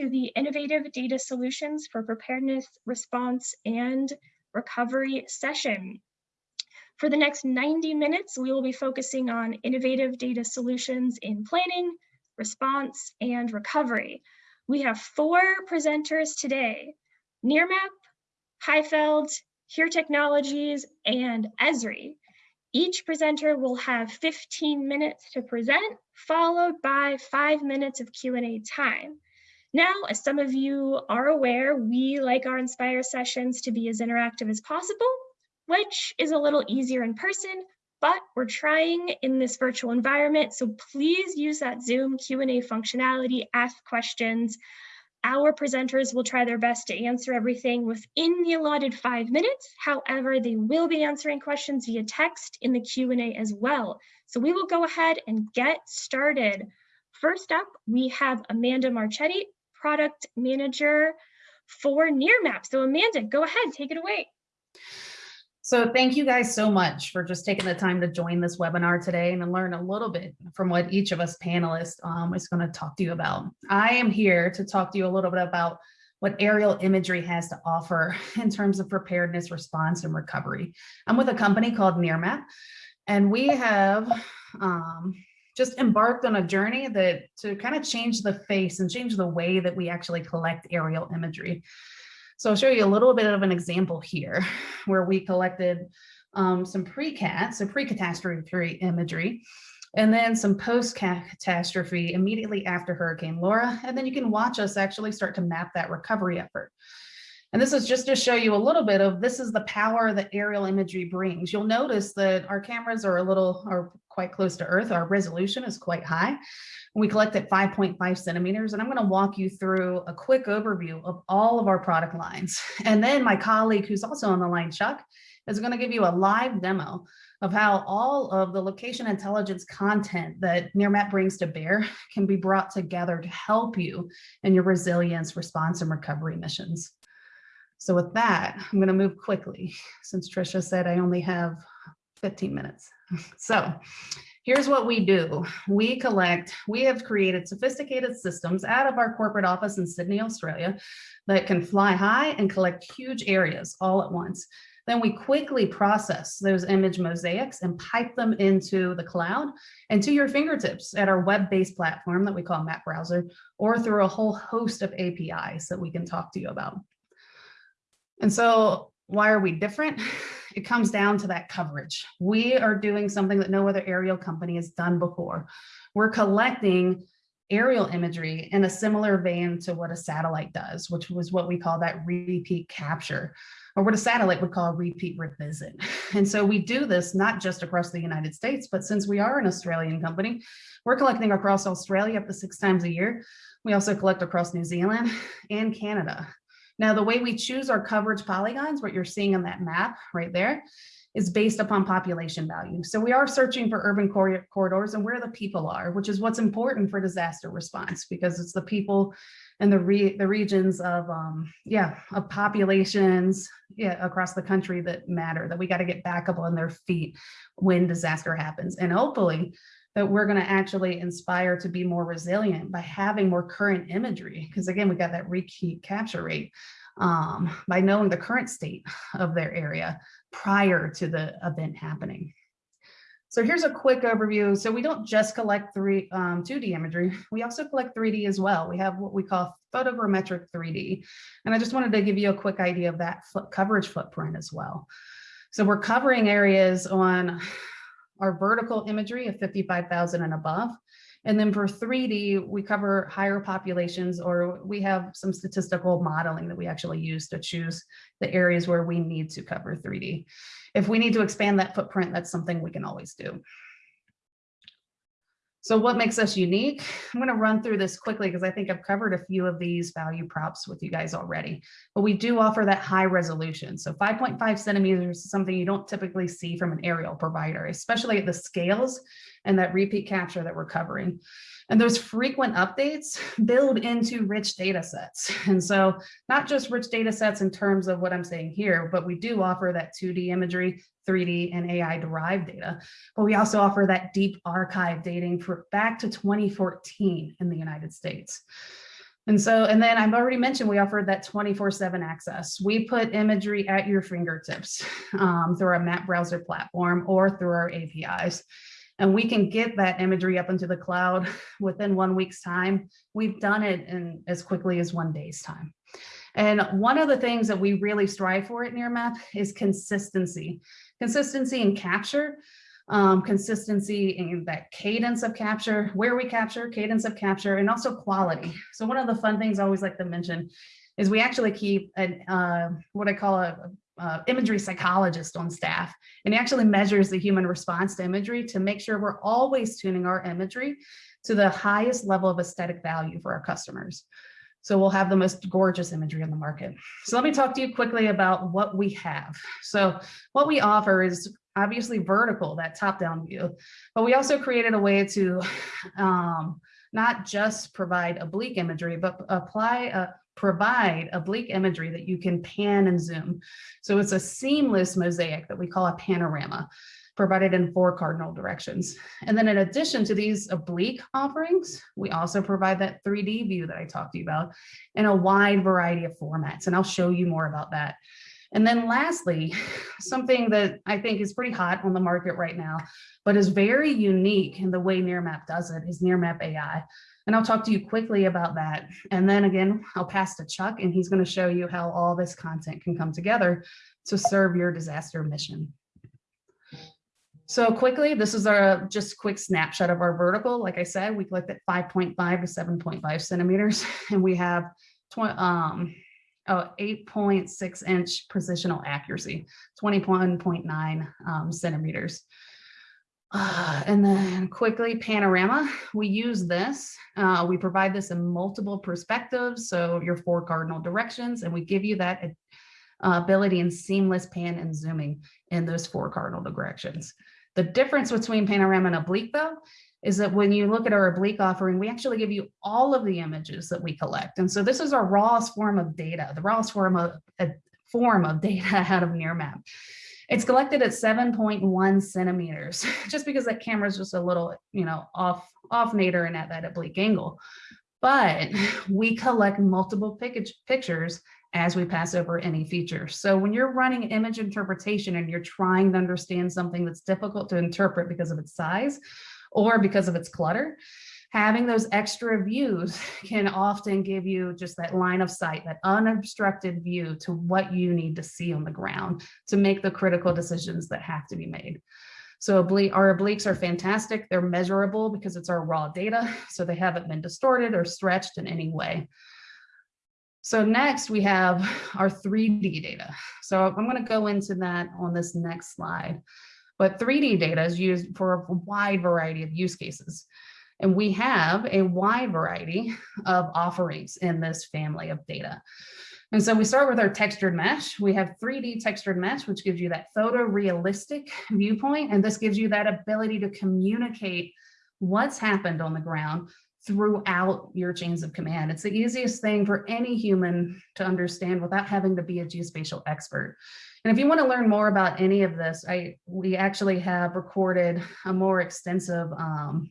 To the Innovative Data Solutions for Preparedness, Response, and Recovery session. For the next 90 minutes, we will be focusing on innovative data solutions in planning, response, and recovery. We have four presenters today, Nearmap, HIFLD, Here Technologies, and Esri. Each presenter will have 15 minutes to present, followed by five minutes of Q&A time. Now, as some of you are aware, we like our Inspire sessions to be as interactive as possible, which is a little easier in person, but we're trying in this virtual environment, so please use that Zoom Q&A functionality, ask questions, our presenters will try their best to answer everything within the allotted five minutes. However, they will be answering questions via text in the Q&A as well. So we will go ahead and get started. First up, we have Amanda Marchetti, Product Manager for Nearmap. So Amanda, go ahead, take it away. So thank you guys so much for just taking the time to join this webinar today and to learn a little bit from what each of us panelists um, is going to talk to you about. I am here to talk to you a little bit about what aerial imagery has to offer in terms of preparedness, response, and recovery. I'm with a company called Nearmap, and we have um, just embarked on a journey that to kind of change the face and change the way that we actually collect aerial imagery. So I'll show you a little bit of an example here where we collected um, some pre-cat, so pre-catastrophe imagery, and then some post-catastrophe immediately after Hurricane Laura. And then you can watch us actually start to map that recovery effort. And this is just to show you a little bit of this is the power that aerial imagery brings. You'll notice that our cameras are a little are quite close to earth. Our resolution is quite high. We collect at 5.5 centimeters, and I'm going to walk you through a quick overview of all of our product lines. And then my colleague, who's also on the line, Chuck, is going to give you a live demo of how all of the location intelligence content that Nearmap brings to bear can be brought together to help you in your resilience, response, and recovery missions. So with that, I'm going to move quickly since Trisha said I only have 15 minutes. So Here's what we do. We collect, we have created sophisticated systems out of our corporate office in Sydney, Australia that can fly high and collect huge areas all at once. Then we quickly process those image mosaics and pipe them into the cloud and to your fingertips at our web-based platform that we call Map Browser, or through a whole host of APIs that we can talk to you about. And so why are we different? It comes down to that coverage. We are doing something that no other aerial company has done before. We're collecting aerial imagery in a similar vein to what a satellite does, which was what we call that repeat capture, or what a satellite would call repeat revisit. And so we do this not just across the United States, but since we are an Australian company, we're collecting across Australia up to six times a year. We also collect across New Zealand and Canada. Now, the way we choose our coverage polygons, what you're seeing on that map right there, is based upon population value. So we are searching for urban cor corridors and where the people are, which is what's important for disaster response because it's the people and the re the regions of um, yeah of populations yeah across the country that matter that we got to get back up on their feet when disaster happens and hopefully that we're going to actually inspire to be more resilient by having more current imagery. Because again, we got that repeat capture rate um, by knowing the current state of their area prior to the event happening. So here's a quick overview. So we don't just collect three, um, 2D imagery, we also collect 3D as well. We have what we call photogrammetric 3D. And I just wanted to give you a quick idea of that foot coverage footprint as well. So we're covering areas on our vertical imagery of 55,000 and above. And then for 3D, we cover higher populations or we have some statistical modeling that we actually use to choose the areas where we need to cover 3D. If we need to expand that footprint, that's something we can always do. So what makes us unique? I'm going to run through this quickly because I think I've covered a few of these value props with you guys already, but we do offer that high resolution. So 5.5 centimeters is something you don't typically see from an aerial provider, especially at the scales and that repeat capture that we're covering. And those frequent updates build into rich data sets. And so not just rich data sets in terms of what I'm saying here, but we do offer that 2D imagery, 3D and AI derived data, but we also offer that deep archive dating for back to 2014 in the United States. And so, and then I've already mentioned we offer that 24 seven access. We put imagery at your fingertips um, through our map browser platform or through our APIs. And we can get that imagery up into the cloud within one week's time. We've done it in as quickly as one day's time. And one of the things that we really strive for at Nearmap is consistency. Consistency in capture, um, consistency in that cadence of capture, where we capture, cadence of capture, and also quality. So one of the fun things I always like to mention is we actually keep an, uh, what I call a, a imagery psychologist on staff, and he actually measures the human response to imagery to make sure we're always tuning our imagery to the highest level of aesthetic value for our customers. So we'll have the most gorgeous imagery on the market. So let me talk to you quickly about what we have. So what we offer is obviously vertical, that top-down view, but we also created a way to um, not just provide oblique imagery, but apply a, provide oblique imagery that you can pan and zoom. So it's a seamless mosaic that we call a panorama provided in four cardinal directions. And then in addition to these oblique offerings, we also provide that 3D view that I talked to you about in a wide variety of formats. And I'll show you more about that. And then lastly, something that I think is pretty hot on the market right now, but is very unique in the way Nearmap does it is Nearmap AI. And I'll talk to you quickly about that. And then again, I'll pass to Chuck and he's gonna show you how all this content can come together to serve your disaster mission. So quickly, this is our just quick snapshot of our vertical. Like I said, we collected 5.5 to 7.5 centimeters, and we have um, oh, 8.6 inch positional accuracy, 21.9 um, centimeters. Uh, and then quickly panorama, we use this. Uh, we provide this in multiple perspectives. So your four cardinal directions, and we give you that uh, ability in seamless pan and zooming in those four cardinal directions. The difference between panorama and oblique though, is that when you look at our oblique offering, we actually give you all of the images that we collect. And so this is our rawest form of data, the rawest form of, a form of data out of Nearmap. It's collected at 7.1 centimeters, just because that camera is just a little, you know, off, off nadir and at that oblique angle. But we collect multiple pictures as we pass over any feature. So when you're running image interpretation and you're trying to understand something that's difficult to interpret because of its size or because of its clutter, having those extra views can often give you just that line of sight, that unobstructed view to what you need to see on the ground to make the critical decisions that have to be made. So our obliques are fantastic. They're measurable because it's our raw data. So they haven't been distorted or stretched in any way. So next we have our 3D data. So I'm going to go into that on this next slide. But 3D data is used for a wide variety of use cases. And we have a wide variety of offerings in this family of data. And so we start with our textured mesh. We have 3D textured mesh, which gives you that photorealistic viewpoint. And this gives you that ability to communicate what's happened on the ground throughout your chains of command. It's the easiest thing for any human to understand without having to be a geospatial expert. And if you want to learn more about any of this, I we actually have recorded a more extensive um,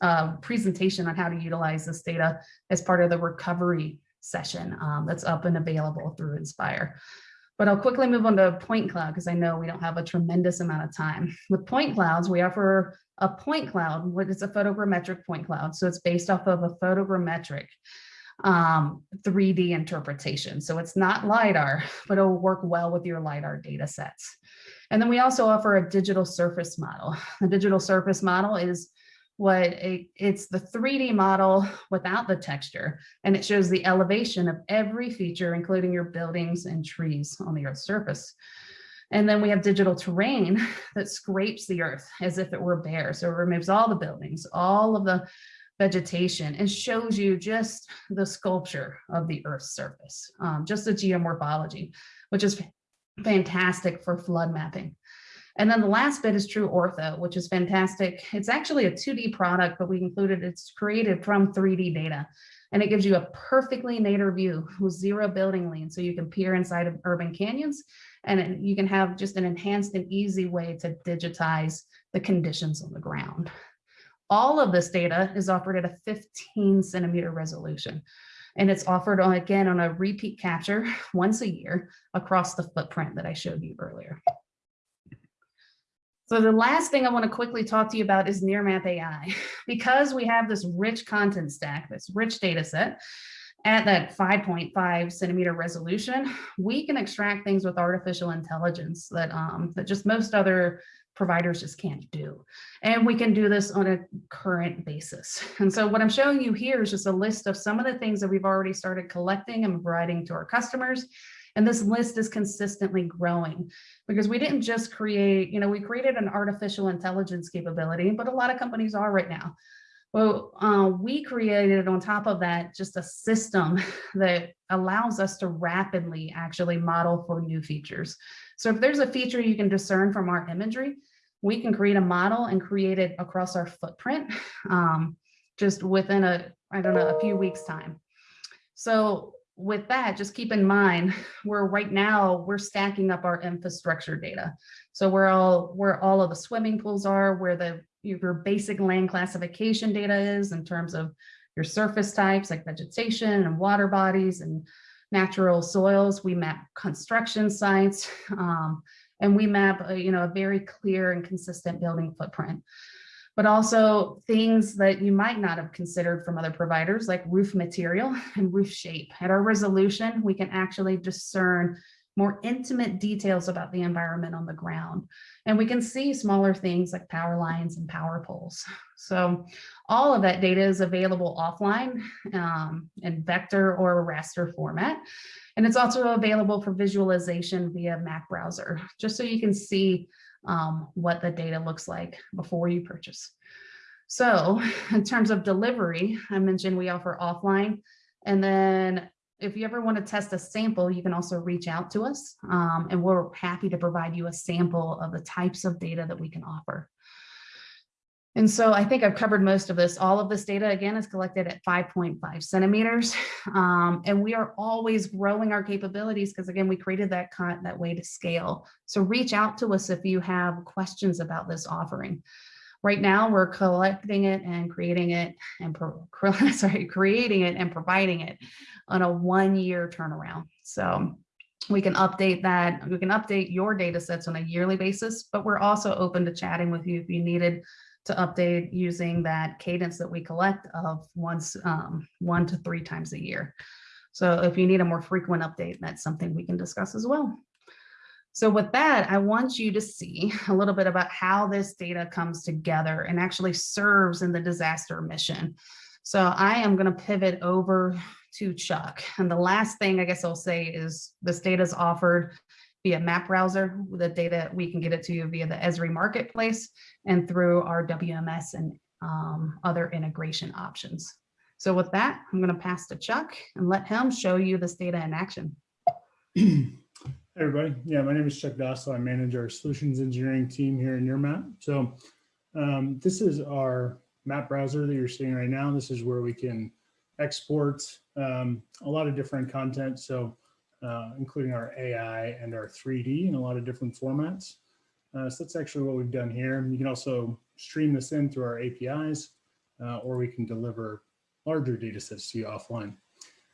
uh, presentation on how to utilize this data as part of the recovery session um, that's up and available through Inspire. But I'll quickly move on to point cloud because I know we don't have a tremendous amount of time. With point clouds, we offer a point cloud, what is a photogrammetric point cloud. So it's based off of a photogrammetric um, 3D interpretation. So it's not LiDAR, but it'll work well with your LiDAR data sets. And then we also offer a digital surface model. The digital surface model is what a, it's the 3D model without the texture, and it shows the elevation of every feature, including your buildings and trees on the Earth's surface. And then we have digital terrain that scrapes the earth as if it were bare. So it removes all the buildings, all of the vegetation and shows you just the sculpture of the earth's surface, um, just the geomorphology, which is fantastic for flood mapping. And then the last bit is True Ortho, which is fantastic. It's actually a 2D product, but we included it's created from 3D data. And it gives you a perfectly nadir view with zero building lean. So you can peer inside of urban canyons and you can have just an enhanced and easy way to digitize the conditions on the ground. All of this data is offered at a 15 centimeter resolution. And it's offered on, again, on a repeat capture once a year across the footprint that I showed you earlier. So the last thing I want to quickly talk to you about is Nearmap AI. Because we have this rich content stack, this rich data set, at that 5.5 centimeter resolution, we can extract things with artificial intelligence that, um, that just most other providers just can't do. And we can do this on a current basis. And so what I'm showing you here is just a list of some of the things that we've already started collecting and providing to our customers. And this list is consistently growing because we didn't just create, you know, we created an artificial intelligence capability, but a lot of companies are right now. Well, uh, we created on top of that just a system that allows us to rapidly actually model for new features. So if there's a feature you can discern from our imagery, we can create a model and create it across our footprint um, just within a, I don't know, a few weeks time. So with that, just keep in mind, we're right now, we're stacking up our infrastructure data. So where all, where all of the swimming pools are, where the your basic land classification data is in terms of your surface types like vegetation and water bodies and natural soils. We map construction sites um, and we map a, you know, a very clear and consistent building footprint. But also things that you might not have considered from other providers like roof material and roof shape. At our resolution, we can actually discern more intimate details about the environment on the ground. And we can see smaller things like power lines and power poles. So all of that data is available offline um, in vector or raster format. And it's also available for visualization via map browser, just so you can see um, what the data looks like before you purchase. So in terms of delivery, I mentioned we offer offline and then if you ever want to test a sample, you can also reach out to us um, and we're happy to provide you a sample of the types of data that we can offer. And so I think I've covered most of this. All of this data, again, is collected at 5.5 centimeters. Um, and we are always growing our capabilities because, again, we created that, that way to scale. So reach out to us if you have questions about this offering. Right now, we're collecting it and creating it and sorry, creating it and providing it on a one-year turnaround. So we can update that. We can update your data sets on a yearly basis, but we're also open to chatting with you if you needed to update using that cadence that we collect of once um, one to three times a year. So if you need a more frequent update, that's something we can discuss as well. So with that, I want you to see a little bit about how this data comes together and actually serves in the disaster mission. So I am going to pivot over to Chuck. And the last thing I guess I'll say is this data is offered via map browser. With the data, we can get it to you via the Esri marketplace and through our WMS and um, other integration options. So with that, I'm going to pass to Chuck and let him show you this data in action. Hey everybody. Yeah, my name is Chuck Dossel. I manage our solutions engineering team here in Nearmap. So um, this is our map browser that you're seeing right now. This is where we can export um, a lot of different content. So uh, including our AI and our 3D in a lot of different formats. Uh, so that's actually what we've done here. You can also stream this in through our APIs, uh, or we can deliver larger data sets to you offline.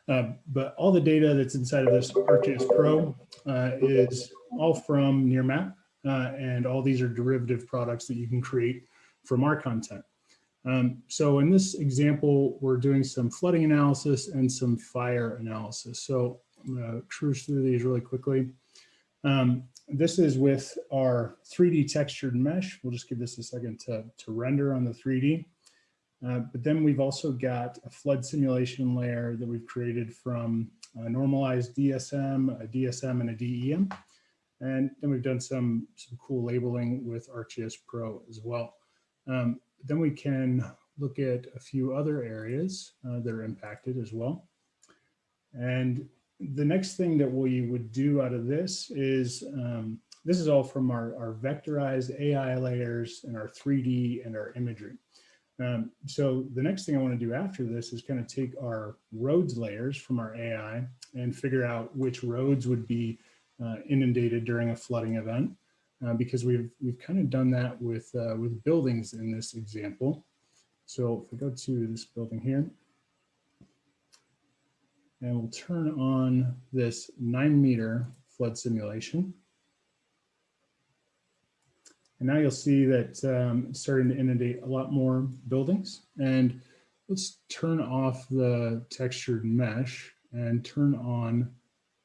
Uh, but all the data that's inside of this ArcGIS Pro uh, is all from Nearmap, uh, and all these are derivative products that you can create from our content. Um, so in this example, we're doing some flooding analysis and some fire analysis. So I'm to cruise through these really quickly. Um, this is with our 3D textured mesh. We'll just give this a second to, to render on the 3D. Uh, but then we've also got a flood simulation layer that we've created from a normalized DSM, a DSM, and a DEM. And then we've done some, some cool labeling with ArcGIS Pro as well. Um, then we can look at a few other areas uh, that are impacted as well. And the next thing that we would do out of this is, um, this is all from our, our vectorized AI layers and our 3D and our imagery. Um, so the next thing I want to do after this is kind of take our roads layers from our AI and figure out which roads would be uh, inundated during a flooding event, uh, because we've we've kind of done that with uh, with buildings in this example. So if we go to this building here, and we'll turn on this nine meter flood simulation. And now you'll see that um, it's starting to inundate a lot more buildings. And let's turn off the textured mesh and turn on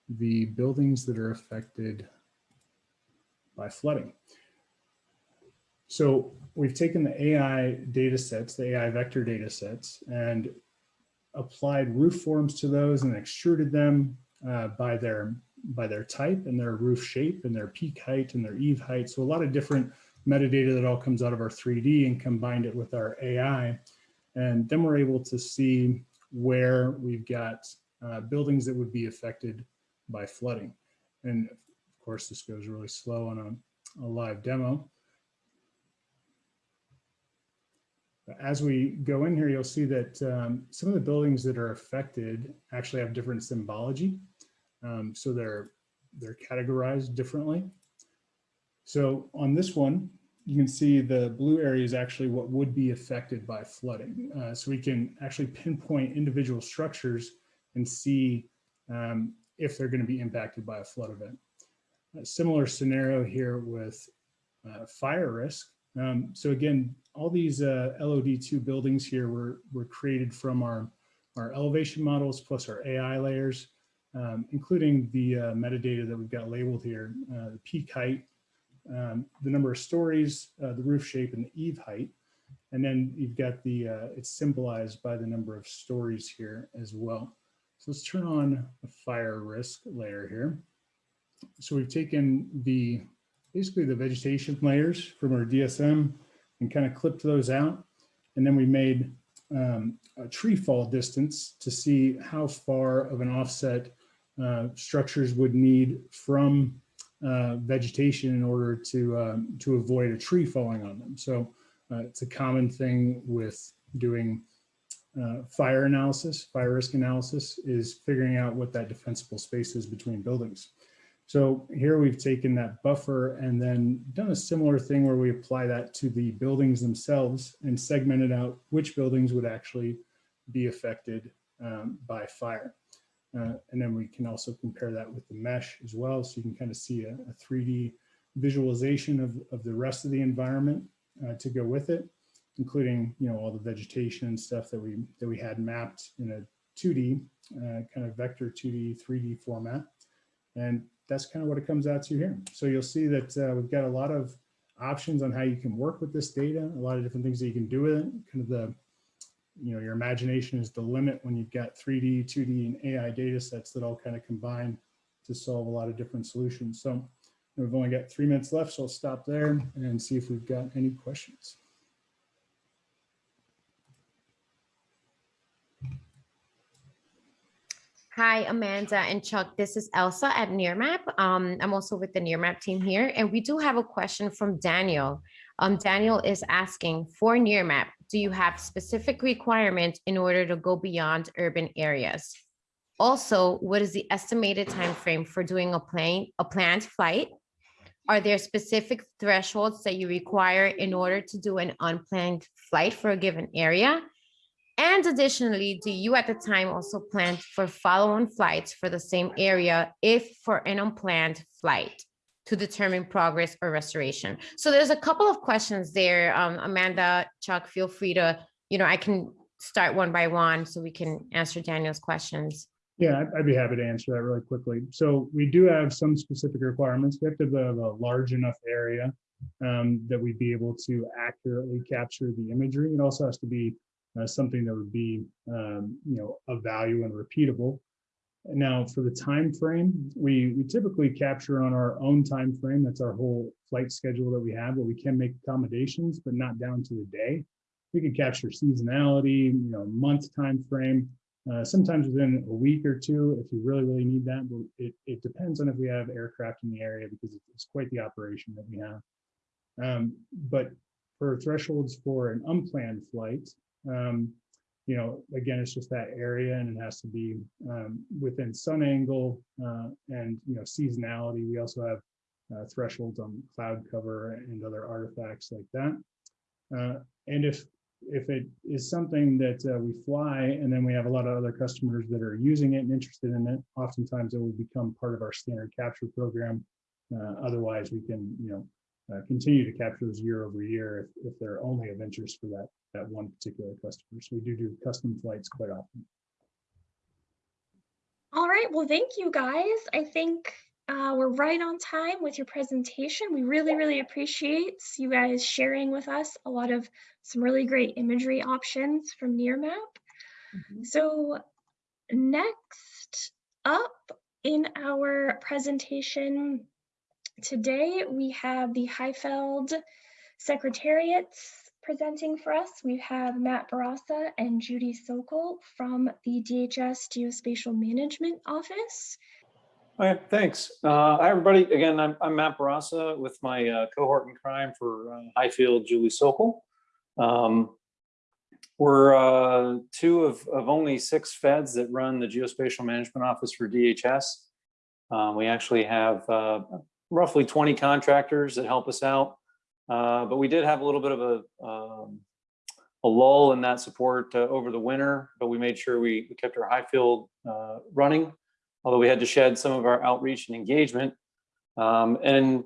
the buildings that are affected by flooding. So we've taken the AI data sets, the AI vector data sets, and applied roof forms to those and extruded them uh, by their by their type and their roof shape and their peak height and their eave height. So a lot of different metadata that all comes out of our 3D and combined it with our AI. And then we're able to see where we've got uh, buildings that would be affected by flooding. And of course, this goes really slow on a, a live demo. As we go in here, you'll see that um, some of the buildings that are affected actually have different symbology. Um, so they're, they're categorized differently. So on this one, you can see the blue area is actually what would be affected by flooding. Uh, so we can actually pinpoint individual structures and see um, if they're going to be impacted by a flood event. A similar scenario here with uh, fire risk. Um, so again, all these uh, LOD2 buildings here were, were created from our, our elevation models plus our AI layers, um, including the uh, metadata that we've got labeled here, uh, the peak height, um, the number of stories, uh, the roof shape, and the eave height. And then you've got the, uh, it's symbolized by the number of stories here as well. So let's turn on the fire risk layer here. So we've taken the, basically the vegetation layers from our DSM and kind of clipped those out. And then we made um, a tree fall distance to see how far of an offset uh, structures would need from uh, vegetation in order to um, to avoid a tree falling on them. So uh, it's a common thing with doing uh, fire analysis, fire risk analysis is figuring out what that defensible space is between buildings. So here we've taken that buffer and then done a similar thing where we apply that to the buildings themselves and segmented out which buildings would actually be affected um, by fire. Uh, and then we can also compare that with the mesh as well. So you can kind of see a, a 3D visualization of, of the rest of the environment uh, to go with it, including, you know, all the vegetation and stuff that we, that we had mapped in a 2D, uh, kind of vector 2D, 3D format. And that's kind of what it comes out to here. So you'll see that uh, we've got a lot of options on how you can work with this data, a lot of different things that you can do with it, kind of the you know, your imagination is the limit when you've got 3D, 2D, and AI data sets that all kind of combine to solve a lot of different solutions. So we've only got three minutes left, so I'll stop there and see if we've got any questions. Hi, Amanda and Chuck. This is Elsa at Nearmap. Um, I'm also with the Nearmap team here, and we do have a question from Daniel. Um, Daniel is asking for Nearmap, do you have specific requirements in order to go beyond urban areas? Also, what is the estimated time frame for doing a plane, a planned flight? Are there specific thresholds that you require in order to do an unplanned flight for a given area? And additionally, do you at the time also plan for follow-on flights for the same area if for an unplanned flight? to determine progress or restoration. So there's a couple of questions there. Um, Amanda, Chuck, feel free to, you know, I can start one by one so we can answer Daniel's questions. Yeah, I'd be happy to answer that really quickly. So we do have some specific requirements. We have to have a large enough area um, that we'd be able to accurately capture the imagery. It also has to be uh, something that would be, um, you know, of value and repeatable. Now, for the time frame, we, we typically capture on our own time frame. That's our whole flight schedule that we have, but we can make accommodations, but not down to the day. We could capture seasonality, you know, month time frame, uh, sometimes within a week or two if you really, really need that. But it, it depends on if we have aircraft in the area because it's quite the operation that we have. Um, but for thresholds for an unplanned flight, um, you know, again, it's just that area and it has to be um, within sun angle uh, and, you know, seasonality. We also have uh, thresholds on cloud cover and other artifacts like that. Uh, and if if it is something that uh, we fly and then we have a lot of other customers that are using it and interested in it, oftentimes it will become part of our standard capture program. Uh, Otherwise, we can, you know, uh, continue to capture those year over year if, if they're only of interest for that, that one particular customer. So we do do custom flights quite often. All right, well, thank you guys. I think uh, we're right on time with your presentation. We really, really appreciate you guys sharing with us a lot of some really great imagery options from Nearmap. So next up in our presentation today, we have the HIFLD Secretariats presenting for us. We have Matt Barassa and Judy Sokol from the DHS Geospatial Management Office. All right, thanks. Uh, Hi, everybody. Again, I'm, I'm Matt Barassa with my uh, cohort in crime for uh, HIFLD, Julie Sokol. Um, We're uh, two of, of only six feds that run the Geospatial Management Office for DHS. Um, We actually have uh, roughly 20 contractors that help us out. Uh, But we did have a little bit of a, um, a lull in that support uh, over the winter, but we made sure we we kept our HIFLD uh, running although we had to shed some of our outreach and engagement. Um, and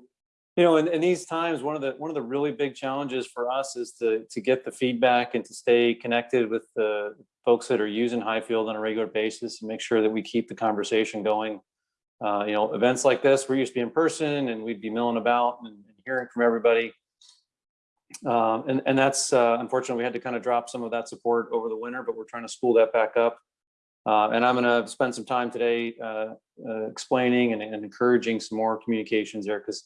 you know, in, in these times, one of the one of the really big challenges for us is to to get the feedback and to stay connected with the folks that are using HIFLD on a regular basis and make sure that we keep the conversation going. Uh, you know, events like this, we're used to be in person and we'd be milling about and, and hearing from everybody. Um, and, and that's uh, unfortunately, we had to kind of drop some of that support over the winter, but we're trying to spool that back up. Uh, and I'm going to spend some time today uh, uh, explaining and, and, encouraging some more communications there because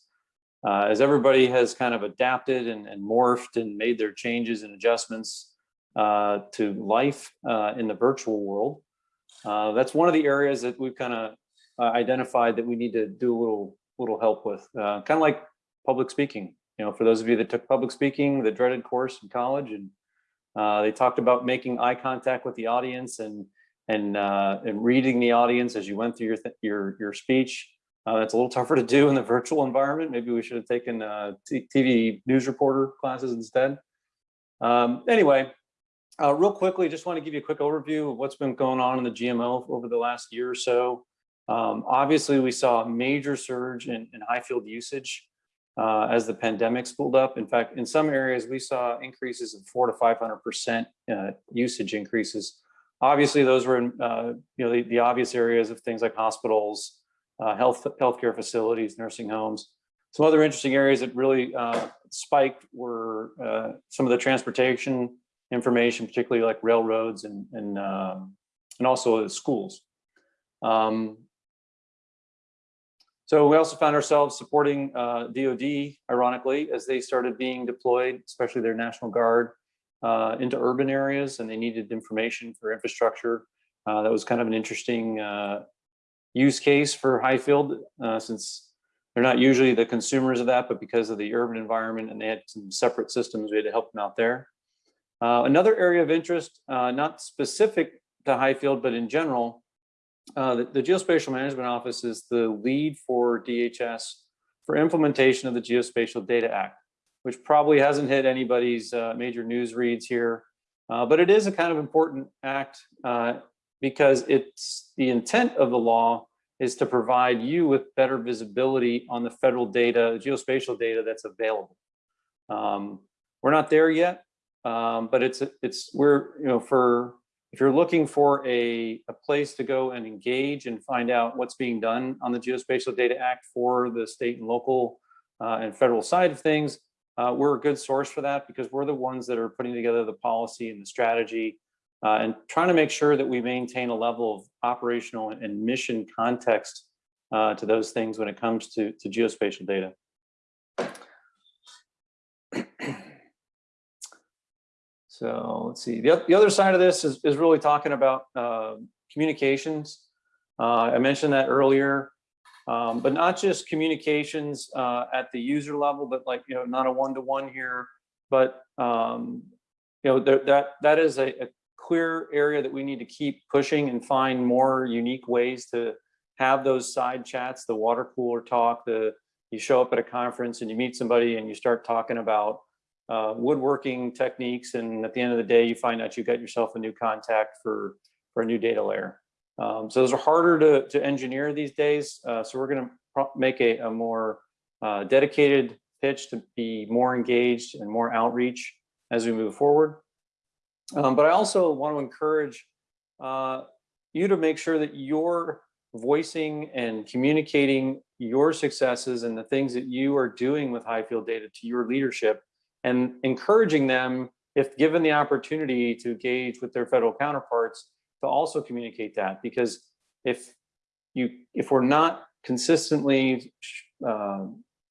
uh, as everybody has kind of adapted and, and, morphed and made their changes and adjustments uh, to life in the virtual world, that's one of the areas that we've kind of identified that we need to do a little little help with, kind of like public speaking. You know, for those of you that took public speaking, the dreaded course in college, and they talked about making eye contact with the audience and and uh, and reading the audience as you went through your your your speech. Uh, that's a little tougher to do in the virtual environment. Maybe we should have taken uh, TV news reporter classes instead. Um, anyway, uh, real quickly, just want to give you a quick overview of what's been going on in the GMO over the last year or so. Um, obviously, we saw a major surge in, in HIFLD usage uh, as the pandemic spooled up. In fact, in some areas, we saw increases of four to 500% uh, usage increases Obviously, those were in, uh, you know, the, the, obvious areas of things like hospitals, uh, health healthcare facilities, nursing homes. Some other interesting areas that really uh, spiked were some of the transportation information, particularly like railroads and and um, and also schools. Um, so we also found ourselves supporting DoD, uh, ironically, as they started being deployed, especially their National Guard uh, into urban areas and they needed information for infrastructure. Uh, that was kind of an interesting uh, use case for HIFLD uh, since they're not usually the consumers of that, but because of the urban environment and they had some separate systems, we had to help them out there. Uh, another area of interest, not specific to HIFLD, but in general, the, the Geospatial Management Office is the lead for DHS for implementation of the Geospatial Data Act which probably hasn't hit anybody's uh, major news reads here. Uh, but it is a kind of important act uh, because it's the intent of the law is to provide you with better visibility on the federal data, geospatial data that's available. Um, we're not there yet, um, but it's it's we're you know for if you're looking for a, a place to go and engage and find out what's being done on the Geospatial Data Act for the state and local uh, and federal side of things, uh, we're a good source for that because we're the ones that are putting together the policy and the strategy uh, and trying to make sure that we maintain a level of operational and mission context uh, to those things when it comes to, to geospatial data. So let's see, the, the other side of this is, is really talking about uh, communications. Uh, I mentioned that earlier. Um, but not just communications uh, at the user level, but like, you know, not a one-to-one -one here, but, um, you know, th that that is a, a, clear area that we need to keep pushing and find more unique ways to have those side chats, the water cooler talk, the you show up at a conference and you meet somebody and you start talking about uh, woodworking techniques, and at the end of the day, you find out you've got yourself a new contact for, for a new data layer. Um, so those are harder to, to engineer these days. Uh, so we're going to make a, a more uh, dedicated pitch to be more engaged and more outreach as we move forward. Um, but I also want to encourage uh, you to make sure that you're voicing and communicating your successes and the things that you are doing with HIFLD data to your leadership and encouraging them, if given the opportunity to engage with their federal counterparts, to also communicate that. Because if you if we're not consistently uh,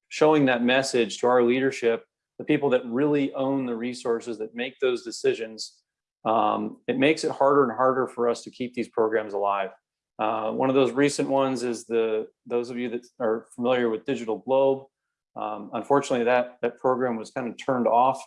showing that message to our leadership, the people that really own the resources that make those decisions, um, it makes it harder and harder for us to keep these programs alive. Uh, one of those recent ones is the those of you that are familiar with Digital Globe. Um, unfortunately, that that program was kind of turned off.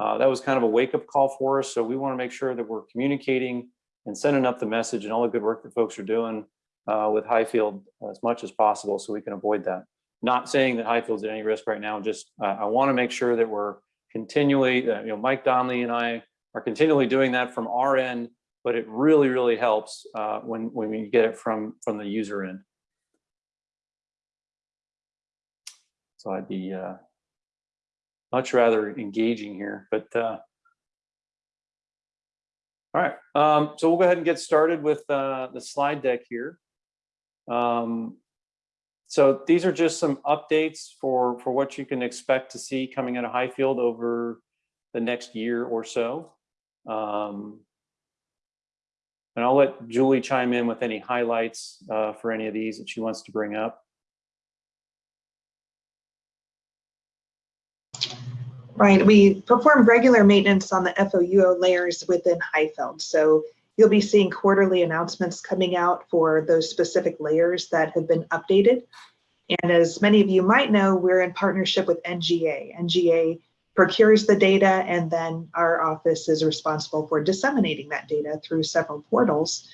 Uh, that was kind of a wake up call for us. So we want to make sure that we're communicating and sending up the message and all the good work that folks are doing uh, with HIFLD as much as possible so we can avoid that. Not saying that HIFLD's at any risk right now, just uh, I want to make sure that we're continually, uh, you know, Mike Donnelly and I are continually doing that from our end, but it really, really helps uh, when, when we get it from, from the user end. So I'd be uh, much rather engaging here, but uh, all right, um, so we'll go ahead and get started with uh, the slide deck here. Um, so these are just some updates for, for what you can expect to see coming out of HIFLD over the next year or so. Um, and I'll let Julie chime in with any highlights uh, for any of these that she wants to bring up. Right, we perform regular maintenance on the FOUO layers within HIFLD. So you'll be seeing quarterly announcements coming out for those specific layers that have been updated. And as many of you might know, we're in partnership with NGA. NGA procures the data and then our office is responsible for disseminating that data through several portals.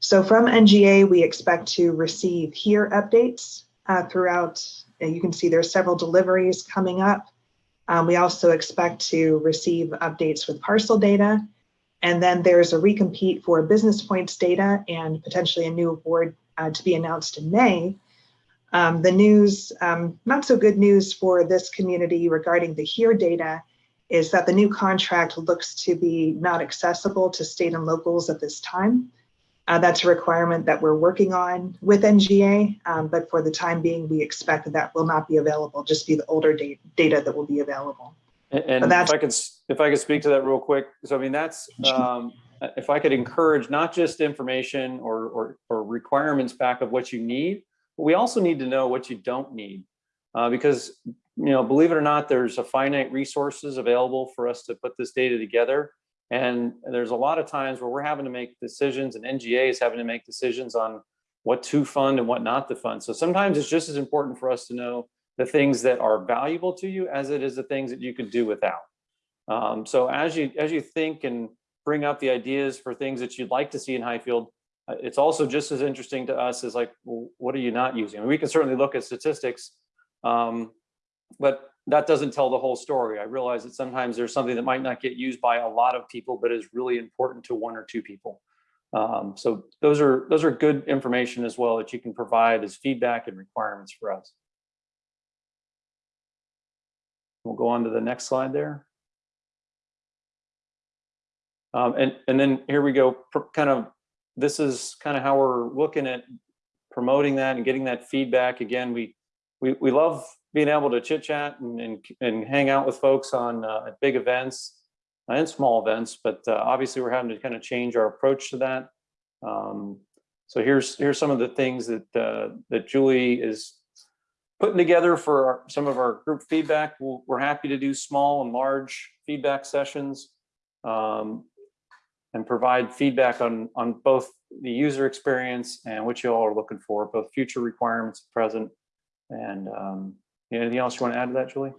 So from NGA, we expect to receive here updates uh, throughout. You can see there's several deliveries coming up. Um, we also expect to receive updates with parcel data. And then there's a recompete for business points data and potentially a new award uh, to be announced in May. Um, the news, um, not so good news for this community regarding the HERE data is that the new contract looks to be not accessible to state and locals at this time. Uh, that's a requirement that we're working on with NGA, um, but for the time being, we expect that that will not be available, just be the older data, data that will be available. And, and if I could, if I could speak to that real quick. So I mean, that's, um, if I could encourage not just information or, or, or requirements back of what you need, but we also need to know what you don't need. Uh, because, you know, believe it or not, there's a finite resources available for us to put this data together. And there's a lot of times where we're having to make decisions and NGA is having to make decisions on what to fund and what not to fund. So sometimes it's just as important for us to know the things that are valuable to you as it is the things that you could do without. Um, so as you as you think and bring up the ideas for things that you'd like to see in HIFLD, uh, it's also just as interesting to us as like, well, what are you not using? I mean, we can certainly look at statistics, um, but that doesn't tell the whole story. I realize that sometimes there's something that might not get used by a lot of people, but is really important to one or two people. Um, so those are those are good information as well that you can provide as feedback and requirements for us. We'll go on to the next slide there. Um, and, and then here we go, kind of, this is kind of how we're looking at promoting that and getting that feedback. Again, we, we, we love being able to chit chat and, and, and hang out with folks on uh, big events and small events, but uh, obviously we're having to kind of change our approach to that. Um, so here's here's some of the things that uh, that Julie is putting together for our, some of our group feedback. we we are happy to do small and large feedback sessions um, and provide feedback on on both the user experience and what you all are looking for, both future requirements, present, and um, Anything else you want to add to that, Julie?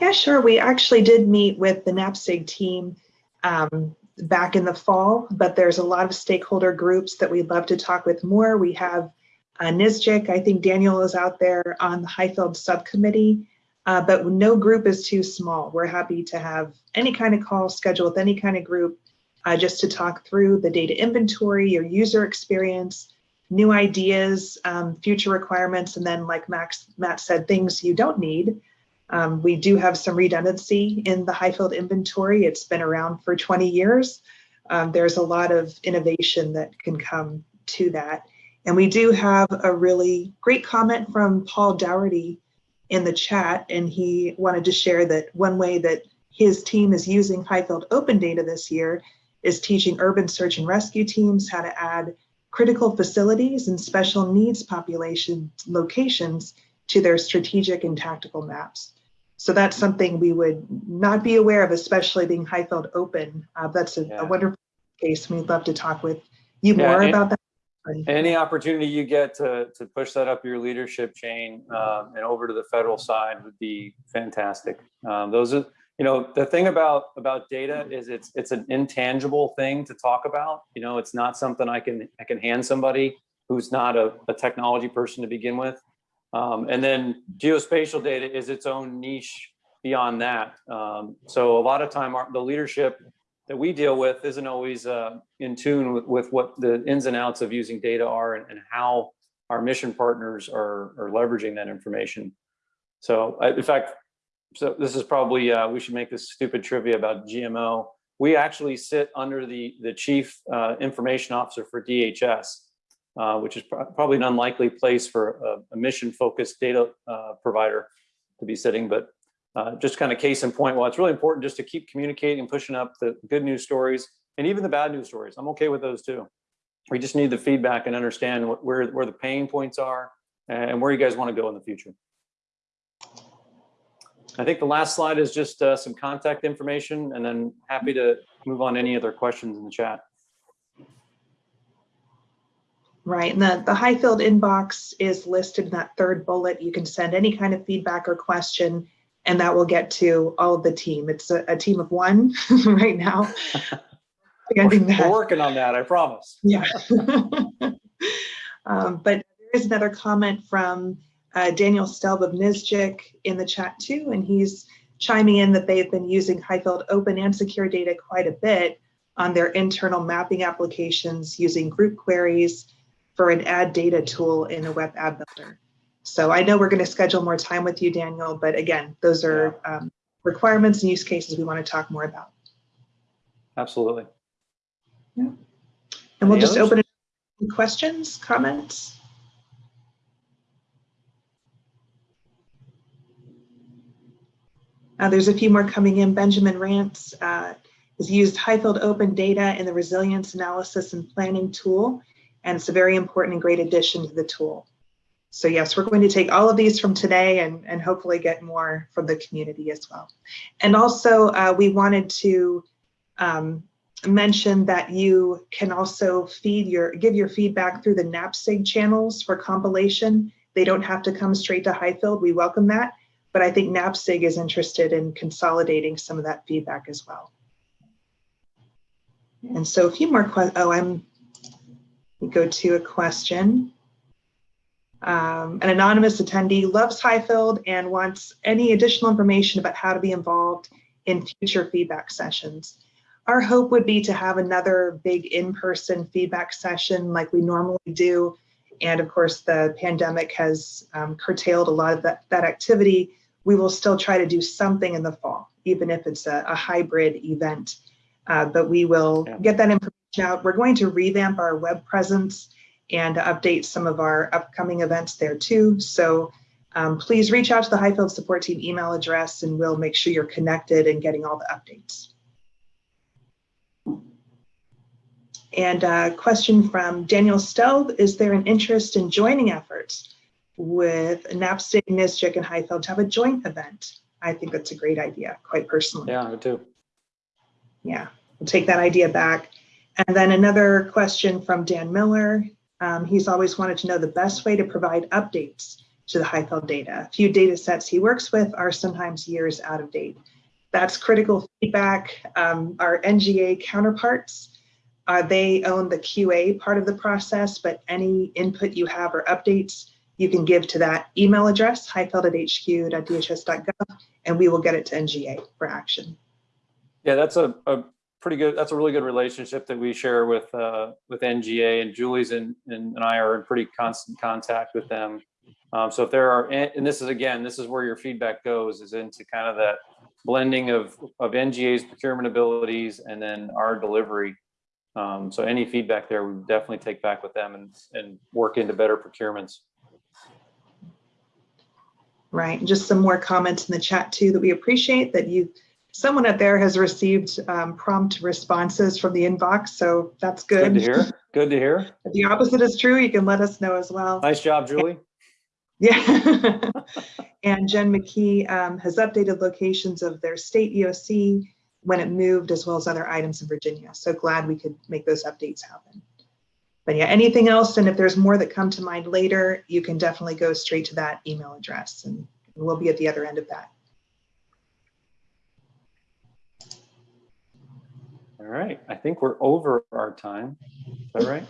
Yeah, sure. We actually did meet with the NAPSG team um, back in the fall, but there's a lot of stakeholder groups that we'd love to talk with more. We have uh, NSGIC, I think Daniel is out there on the HIFLD subcommittee. uh, but no group is too small. We're happy to have any kind of call scheduled with any kind of group uh, just to talk through the data inventory, your user experience, new ideas, um, future requirements, and then like Max, Matt said, things you don't need. Um, we do have some redundancy in the HIFLD inventory. It's been around for 20 years. Um, there's a lot of innovation that can come to that. And we do have a really great comment from Paul Dougherty in the chat, and he wanted to share that one way that his team is using HIFLD Open Data this year is teaching urban search and rescue teams how to add critical facilities and special needs population locations to their strategic and tactical maps. So that's something we would not be aware of, especially being HIFLD Open. Uh, that's a, Yeah. a wonderful case. We'd love to talk with you Yeah, more about that. Any opportunity you get to, to push that up your leadership chain um, and over to the federal side would be fantastic. Um, Those are, you know, the thing about, about data is it's, it's an intangible thing to talk about. You know, it's not something I can, I can hand somebody who's not a, a technology person to begin with. Um, And then geospatial data is its own niche beyond that. Um, So a lot of time, our- the leadership that we deal with isn't always uh, in tune with, with what the ins and outs of using data are and, and how our mission partners are, are leveraging that information. So I- in fact, so this is probably, uh, we should make this stupid trivia about GMO. We actually sit under the, the chief uh, information officer for DHS, uh, which is pro- probably an unlikely place for a, a mission-focused data uh, provider to be sitting, but uh, just kind of case in point, well, it's really important just to keep communicating and pushing up the good news stories and even the bad news stories. I'm okay with those too. We just need the feedback and understand what, where, where the pain points are and where you guys want to go in the future. I think the last slide is just uh, some contact information and then happy to move on to any other questions in the chat. Right, and the, the HIFLD inbox is listed in that third bullet. You can send any kind of feedback or question, and that will get to all of the team. It's a, a team of one right now. We're working on that, I promise. Yeah. um, but there is another comment from uh, Daniel Stelb of NSGIC in the chat too, and he's chiming in that they've been using HIFLD open and secure data quite a bit on their internal mapping applications using group queries for an add data tool in a web app builder. So I know we're going to schedule more time with you, Daniel, but again, those are um, requirements and use cases we want to talk more about. Absolutely. Yeah. And we'll just others? open it questions, comments. Uh, there's a few more coming in. Benjamin Rance uh, has used HIFLD Open Data in the Resilience Analysis and Planning tool, and it's a very important and great addition to the tool. So yes, we're going to take all of these from today and, and hopefully get more from the community as well. And also, uh, we wanted to um, mention that you can also feed your, give your feedback through the NAPSG channels for compilation. They don't have to come straight to HIFLD. We welcome that. But I think NAPSG is interested in consolidating some of that feedback as well. And so a few more questions. Oh, I'm, go to a question. Um, an anonymous attendee loves HIFLD and wants any additional information about how to be involved in future feedback sessions. Our hope would be to have another big in-person feedback session like we normally do. And of course, the pandemic has um, curtailed a lot of that, that activity. We will still try to do something in the fall, even if it's a, a hybrid event. Uh, but we will Yeah. get that information out. We're going to revamp our web presence and update some of our upcoming events there too. So um, please reach out to the HIFLD support team email address and we'll make sure you're connected and getting all the updates. And a question from Daniel Stelb, is there an interest in joining efforts with NAPSG, NSGIC, and HIFLD to have a joint event? I think that's a great idea, quite personally. Yeah, I do. Yeah, we'll take that idea back. And then another question from Dan Miller. Um, he's always wanted to know the best way to provide updates to the HIFLD data. A few data sets he works with are sometimes years out of date. That's critical feedback. Um, our NGA counterparts, uh, they own the QA part of the process, but any input you have or updates, you can give to that email address, hifld@hq.dhs.gov, and we will get it to NGA for action. Yeah, that's a, a pretty good, that's a really good relationship that we share with, uh, with NGA and Julie's and, and I are in pretty constant contact with them. Um, so if there are, and and this is, again, this is where your feedback goes, is into kind of that blending of, of NGA's procurement abilities and then our delivery. Um, so any feedback there, we definitely take back with them and, and work into better procurements. Right, and just some more comments in the chat too that we appreciate that you, someone out there has received um, prompt responses from the inbox, so that's Good good. to hear. Good to hear. If the opposite is true, you can let us know as well. Nice job, Julie. Yeah. And Jen McKee um, has updated locations of their state EOC when it moved, as well as other items in Virginia. So glad we could make those updates happen. But yeah, anything else, and if there's more that come to mind later, you can definitely go straight to that email address and we'll be at the other end of that. All right, I think we're over our time. Is that right?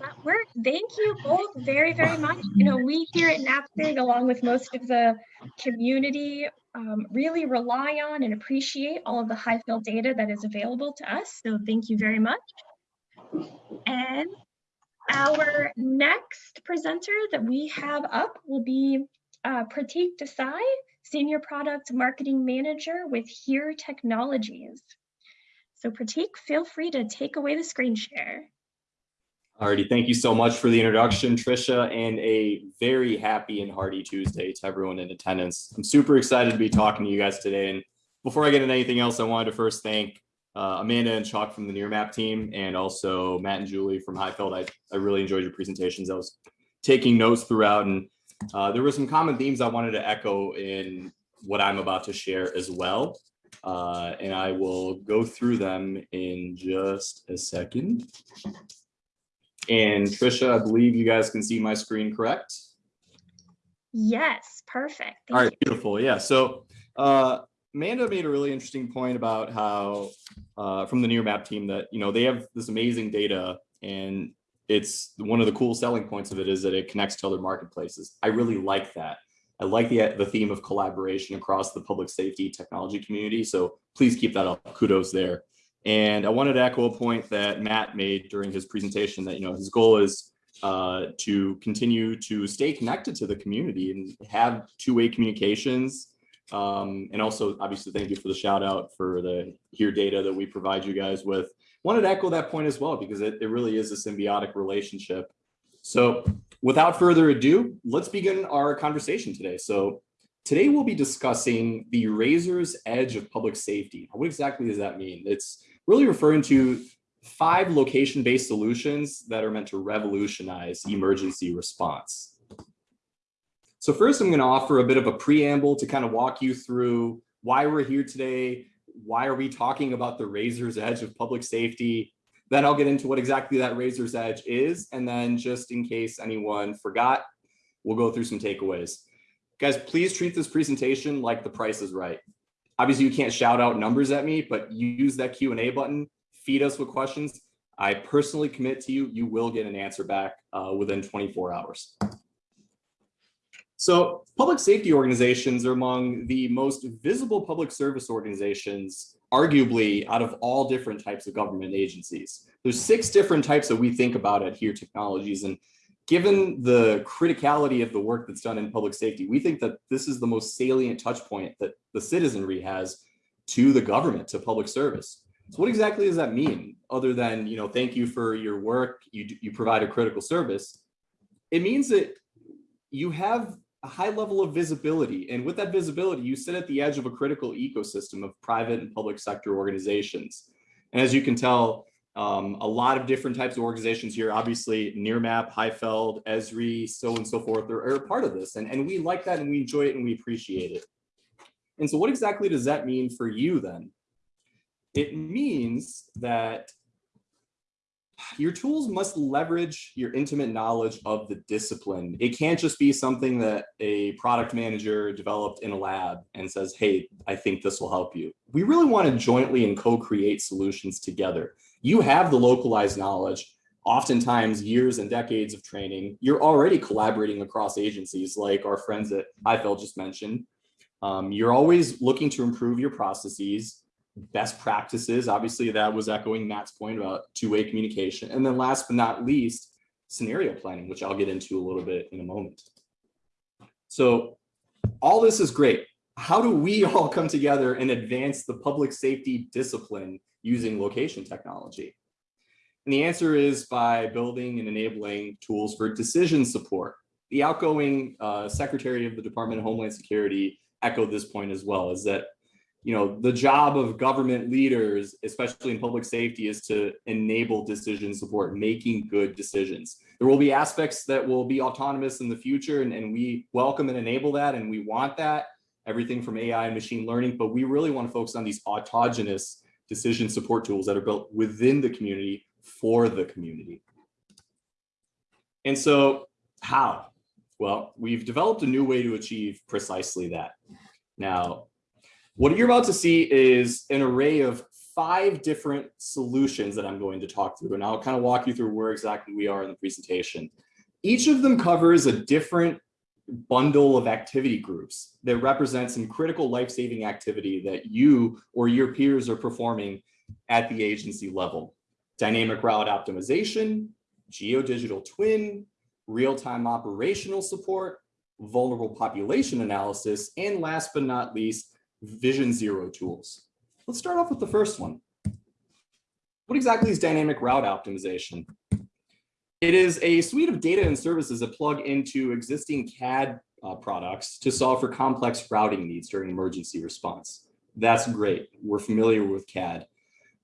That worked. Thank you both very, very much. You know, we here at NAPSG, along with most of the community, um, really rely on and appreciate all of the HIFLD data that is available to us. So thank you very much. And our next presenter that we have up will be uh, Pratik Desai, Senior Product Marketing Manager with HERE Technologies. So Pratik, feel free to take away the screen share. Alrighty, thank you so much for the introduction, Trisha, and a very happy and hearty Tuesday to everyone in attendance. I'm super excited to be talking to you guys today. And before I get into anything else, I wanted to first thank uh, Amanda and Chuck from the Nearmap team, and also Matt and Julie from HIFLD. I, I really enjoyed your presentations. I was taking notes throughout, and uh, there were some common themes I wanted to echo in what I'm about to share as well. Uh, and I will go through them in just a second. And Trisha, I believe you guys can see my screen correct? Yes, perfect. All Thank right, beautiful. Yeah, so uh, Amanda made a really interesting point about how uh, from the Nearmap team that, you know, they have this amazing data and it's one of the cool selling points of it is that it connects to other marketplaces. I really like that. I like the, the theme of collaboration across the public safety technology community. So please keep that up. Kudos there. And I wanted to echo a point that Matt made during his presentation that, you know, his goal is uh, to continue to stay connected to the community and have two-way communications. Um, and also, obviously, thank you for the shout out for the here data that we provide you guys with. Wanted to echo that point as well, because it, it really is a symbiotic relationship. So without further ado, let's begin our conversation today. So today we'll be discussing the razor's edge of public safety. What exactly does that mean? It's really referring to five location-based solutions that are meant to revolutionize emergency response. So first, I'm going to offer a bit of a preamble to kind of walk you through why we're here today, why are we talking about the razor's edge of public safety. Then I'll get into what exactly that razor's edge is, and then just in case anyone forgot, we'll go through some takeaways. Guys, please treat this presentation like the price is right. Obviously, you can't shout out numbers at me, but use that Q&A button, feed us with questions. I personally commit to you, you will get an answer back uh, within 24 hours. So public safety organizations are among the most visible public service organizations, arguably out of all different types of government agencies. There's six different types that we think about at HERE Technologies. And given the criticality of the work that's done in public safety, we think that this is the most salient touch point that the citizenry has to the government, to public service. So what exactly does that mean? Other than, you know, thank you for your work, you, you provide a critical service. It means that you have a high level of visibility. And with that visibility, you sit at the edge of a critical ecosystem of private and public sector organizations. And as you can tell, um, a lot of different types of organizations here, obviously Nearmap, HIFLD, Esri, so and so forth are, are part of this. And, and we like that and we enjoy it and we appreciate it. And so what exactly does that mean for you then? It means that your tools must leverage your intimate knowledge of the discipline. It can't just be something that a product manager developed in a lab and says, hey, I think this will help you. We really want to jointly and co-create solutions together. You have the localized knowledge. oftentimes years and decades of training, you're already collaborating across agencies like our friends at HIFLD just mentioned. Um, you're always looking to improve your processes, best practices. Obviously, that was echoing Matt's point about two-way communication. And then last but not least, scenario planning, which I'll get into a little bit in a moment. So all this is great. How do we all come together and advance the public safety discipline using location technology? And the answer is by building and enabling tools for decision support. The outgoing uh, Secretary of the Department of Homeland Security echoed this point as well, is that you know, the job of government leaders, especially in public safety, is to enable decision support, making good decisions. There will be aspects that will be autonomous in the future, and, and we welcome and enable that, and we want that, everything from AI and machine learning, but we really want to focus on these autogenous decision support tools that are built within the community for the community. And so how? Well, we've developed a new way to achieve precisely that. Now, what you're about to see is an array of five different solutions that I'm going to talk through, and I'll kind of walk you through where exactly we are in the presentation. Each of them covers a different bundle of activity groups that represent some critical life-saving activity that you or your peers are performing at the agency level. Dynamic route optimization, geodigital twin, real-time operational support, vulnerable population analysis, and last but not least, Vision Zero tools. Let's start off with the first one. What exactly is dynamic route optimization? It is a suite of data and services that plug into existing CAD uh, products to solve for complex routing needs during emergency response. That's great. We're familiar with CAD.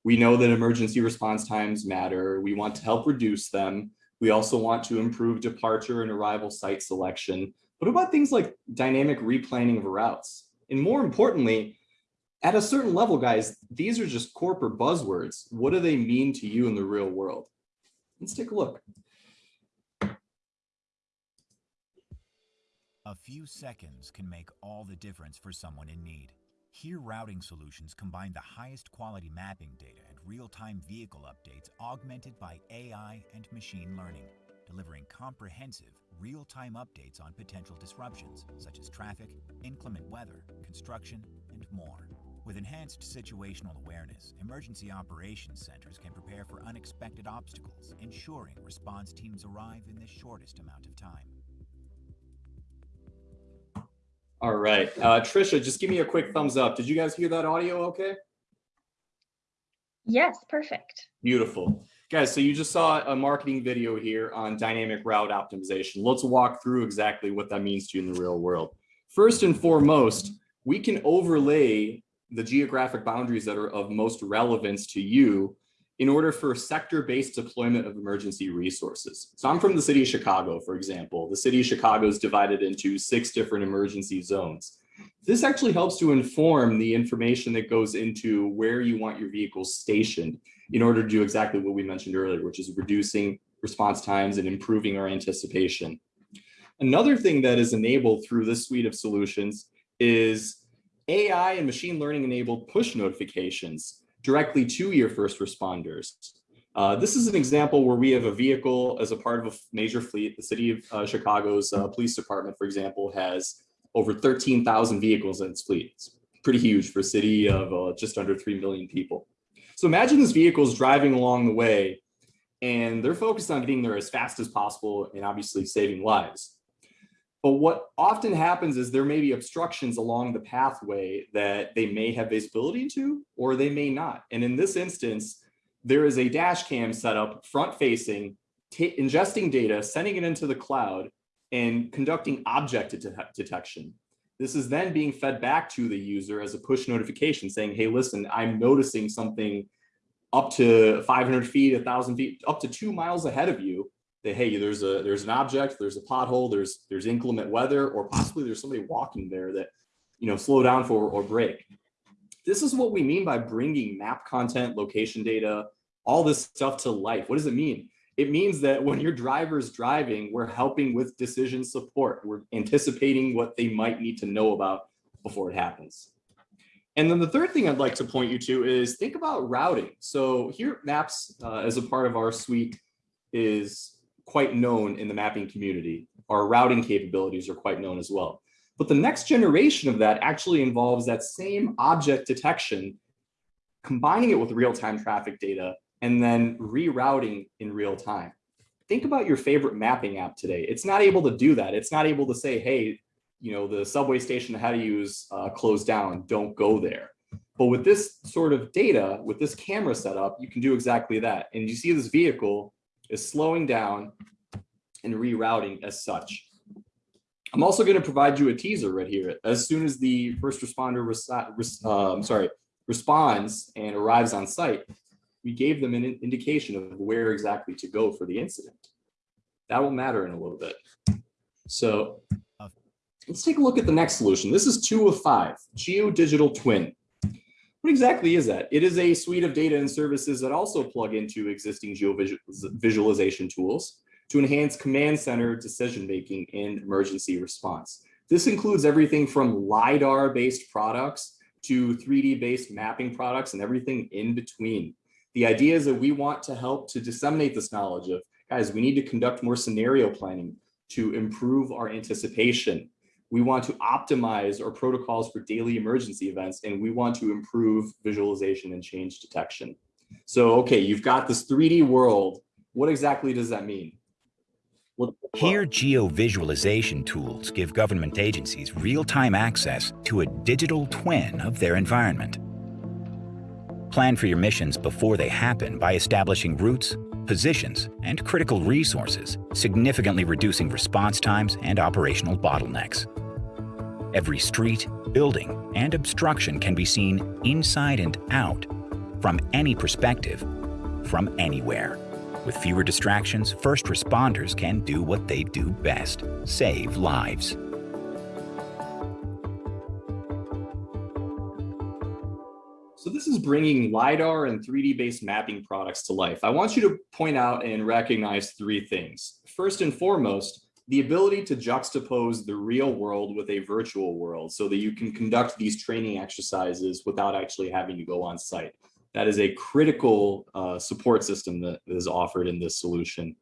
We know that emergency response times matter. We want to help reduce them. We also want to improve departure and arrival site selection. What about things like dynamic replanning of routes? And more importantly, at a certain level, guys, these are just corporate buzzwords. What do they mean to you in the real world? Let's take a look. A few seconds can make all the difference for someone in need. Here Routing Solutions combine the highest quality mapping data and real-time vehicle updates augmented by AI and machine learning, delivering comprehensive, real-time updates on potential disruptions such as traffic, inclement weather, construction, and more. With enhanced situational awareness, emergency operations centers can prepare for unexpected obstacles, ensuring response teams arrive in the shortest amount of time. All right, uh, Trisha, just give me a quick thumbs up. Did you guys hear that audio okay? Yes, perfect. Beautiful. Guys, so you just saw a marketing video here on dynamic route optimization. Let's walk through exactly what that means to you in the real world. First and foremost, we can overlay the geographic boundaries that are of most relevance to you in order for sector-based deployment of emergency resources. So I'm from the city of Chicago, for example. The city of Chicago is divided into six different emergency zones. This actually helps to inform the information that goes into where you want your vehicles stationed in order to do exactly what we mentioned earlier, which is reducing response times and improving our anticipation. Another thing that is enabled through this suite of solutions is AI and machine learning enabled push notifications directly to your first responders. Uh, this is an example where we have a vehicle as a part of a major fleet. The city of uh, Chicago's uh, police department, for example, has over 13,000 vehicles in its fleet. It's pretty huge for a city of uh, just under 3 million people. So imagine this vehicle is driving along the way and they're focused on getting there as fast as possible and obviously saving lives. But what often happens is there may be obstructions along the pathway that they may have visibility to, or they may not. And in this instance, there is a dash cam set up front facing, ingesting data, sending it into the cloud and conducting object det detection. This is then being fed back to the user as a push notification saying, hey, listen, I'm noticing something up to 500 feet, 1,000 feet, up to two miles ahead of you. That hey there's a there's an object there's a pothole there's there's inclement weather or possibly there's somebody walking there that you know slow down for or break. This is what we mean by bringing map content location data all this stuff to life. What does it mean it means that when your driver is driving we're helping with decision support we're anticipating what they might need to know about before it happens and then the third thing I'd like to point you to is think about routing. So here Maps, uh, as a part of our suite, is quite known in the mapping community. Our routing capabilities are quite known as well. But the next generation of that actually involves that same object detection, combining it with real-time traffic data, and then rerouting in real time. Think about your favorite mapping app today. It's not able to do that. It's not able to say, hey, you know, the subway station of you is uh, closed down, don't go there. But with this sort of data, with this camera setup, you can do exactly that. And you see this vehicle is slowing down and rerouting as such. I'm also going to provide you a teaser right here. As soon as the first responder res uh, sorry, responds and arrives on site, we gave them an indication of where exactly to go for the incident. That will matter in a little bit. So let's take a look at the next solution. This is two of five, Geodigital Twin. What exactly is that? It is a suite of data and services that also plug into existing geovisualization tools to enhance command center decision-making and emergency response. This includes everything from LiDAR-based products to 3D-based mapping products and everything in between. The idea is that we want to help to disseminate this knowledge of, guys, we need to conduct more scenario planning to improve our anticipation. We want to optimize our protocols for daily emergency events, and we want to improve visualization and change detection. So, okay, you've got this 3D world. What exactly does that mean? Here, geovisualization tools give government agencies real-time access to a digital twin of their environment. Plan for your missions before they happen by establishing routes, positions, and critical resources, significantly reducing response times and operational bottlenecks. Every street, building, and obstruction can be seen inside and out, from any perspective, from anywhere. With fewer distractions, first responders can do what they do best, save lives. So this is bringing LiDAR and 3D-based mapping products to life. I want you to point out and recognize three things. First and foremost, the ability to juxtapose the real world with a virtual world so that you can conduct these training exercises without actually having to go on site. That is a critical uh, support system that is offered in this solution.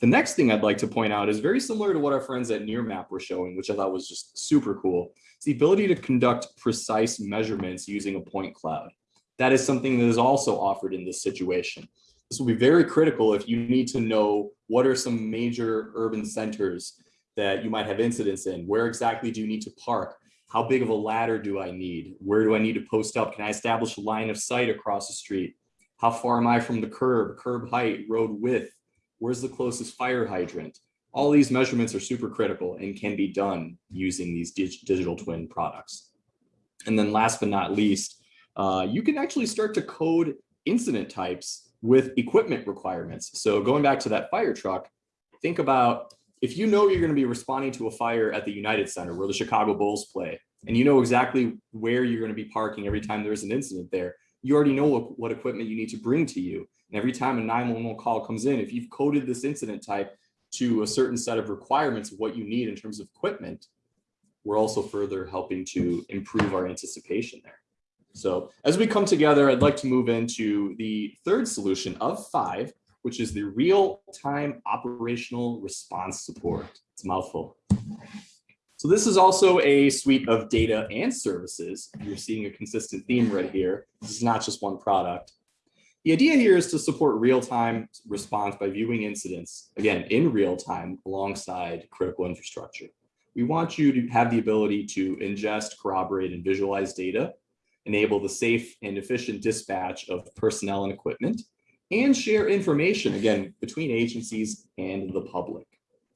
The next thing I'd like to point out is very similar to what our friends at Nearmap were showing, which I thought was just super cool. It's the ability to conduct precise measurements using a point cloud. That is something that is also offered in this situation. This will be very critical if you need to know what are some major urban centers that you might have incidents in. Where exactly do you need to park? How big of a ladder do I need? Where do I need to post up? Can I establish a line of sight across the street? How far am I from the curb, curb height, road width? Where's the closest fire hydrant? All these measurements are super critical and can be done using these dig digital twin products. And then last but not least, uh, you can actually start to code incident types with equipment requirements. So going back to that fire truck, think about if you know you're going to be responding to a fire at the United Center where the Chicago Bulls play, and you know exactly where you're going to be parking every time there's an incident there, you already know what, what equipment you need to bring to you. And every time a 911 call comes in, if you've coded this incident type to a certain set of requirements of what you need in terms of equipment, we're also further helping to improve our anticipation there. So as we come together, I'd like to move into the third solution of five, which is the real-time operational response support. It's a mouthful. So this is also a suite of data and services. You're seeing a consistent theme right here. This is not just one product. The idea here is to support real-time response by viewing incidents, again, in real time alongside critical infrastructure. We want you to have the ability to ingest, corroborate, and visualize data, enable the safe and efficient dispatch of personnel and equipment, and share information, again, between agencies and the public.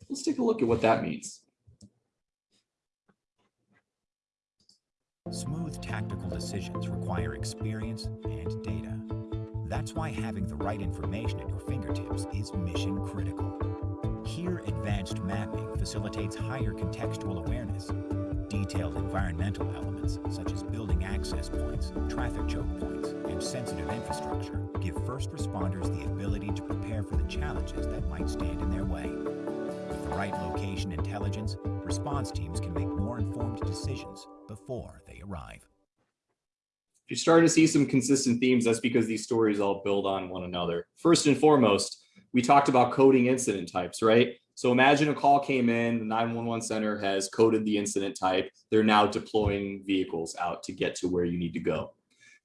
Let's take a look at what that means. Smooth tactical decisions require experience and data. That's why having the right information at your fingertips is mission critical. Here, advanced mapping facilitates higher contextual awareness. Detailed environmental elements, such as building access points, traffic choke points, and sensitive infrastructure, give first responders the ability to prepare for the challenges that might stand in their way. With the right location intelligence, response teams can make more informed decisions before they arrive. If you're starting to see some consistent themes, that's because these stories all build on one another. First and foremost, we talked about coding incident types, right? So imagine a call came in, the 911 center has coded the incident type. They're now deploying vehicles out to get to where you need to go.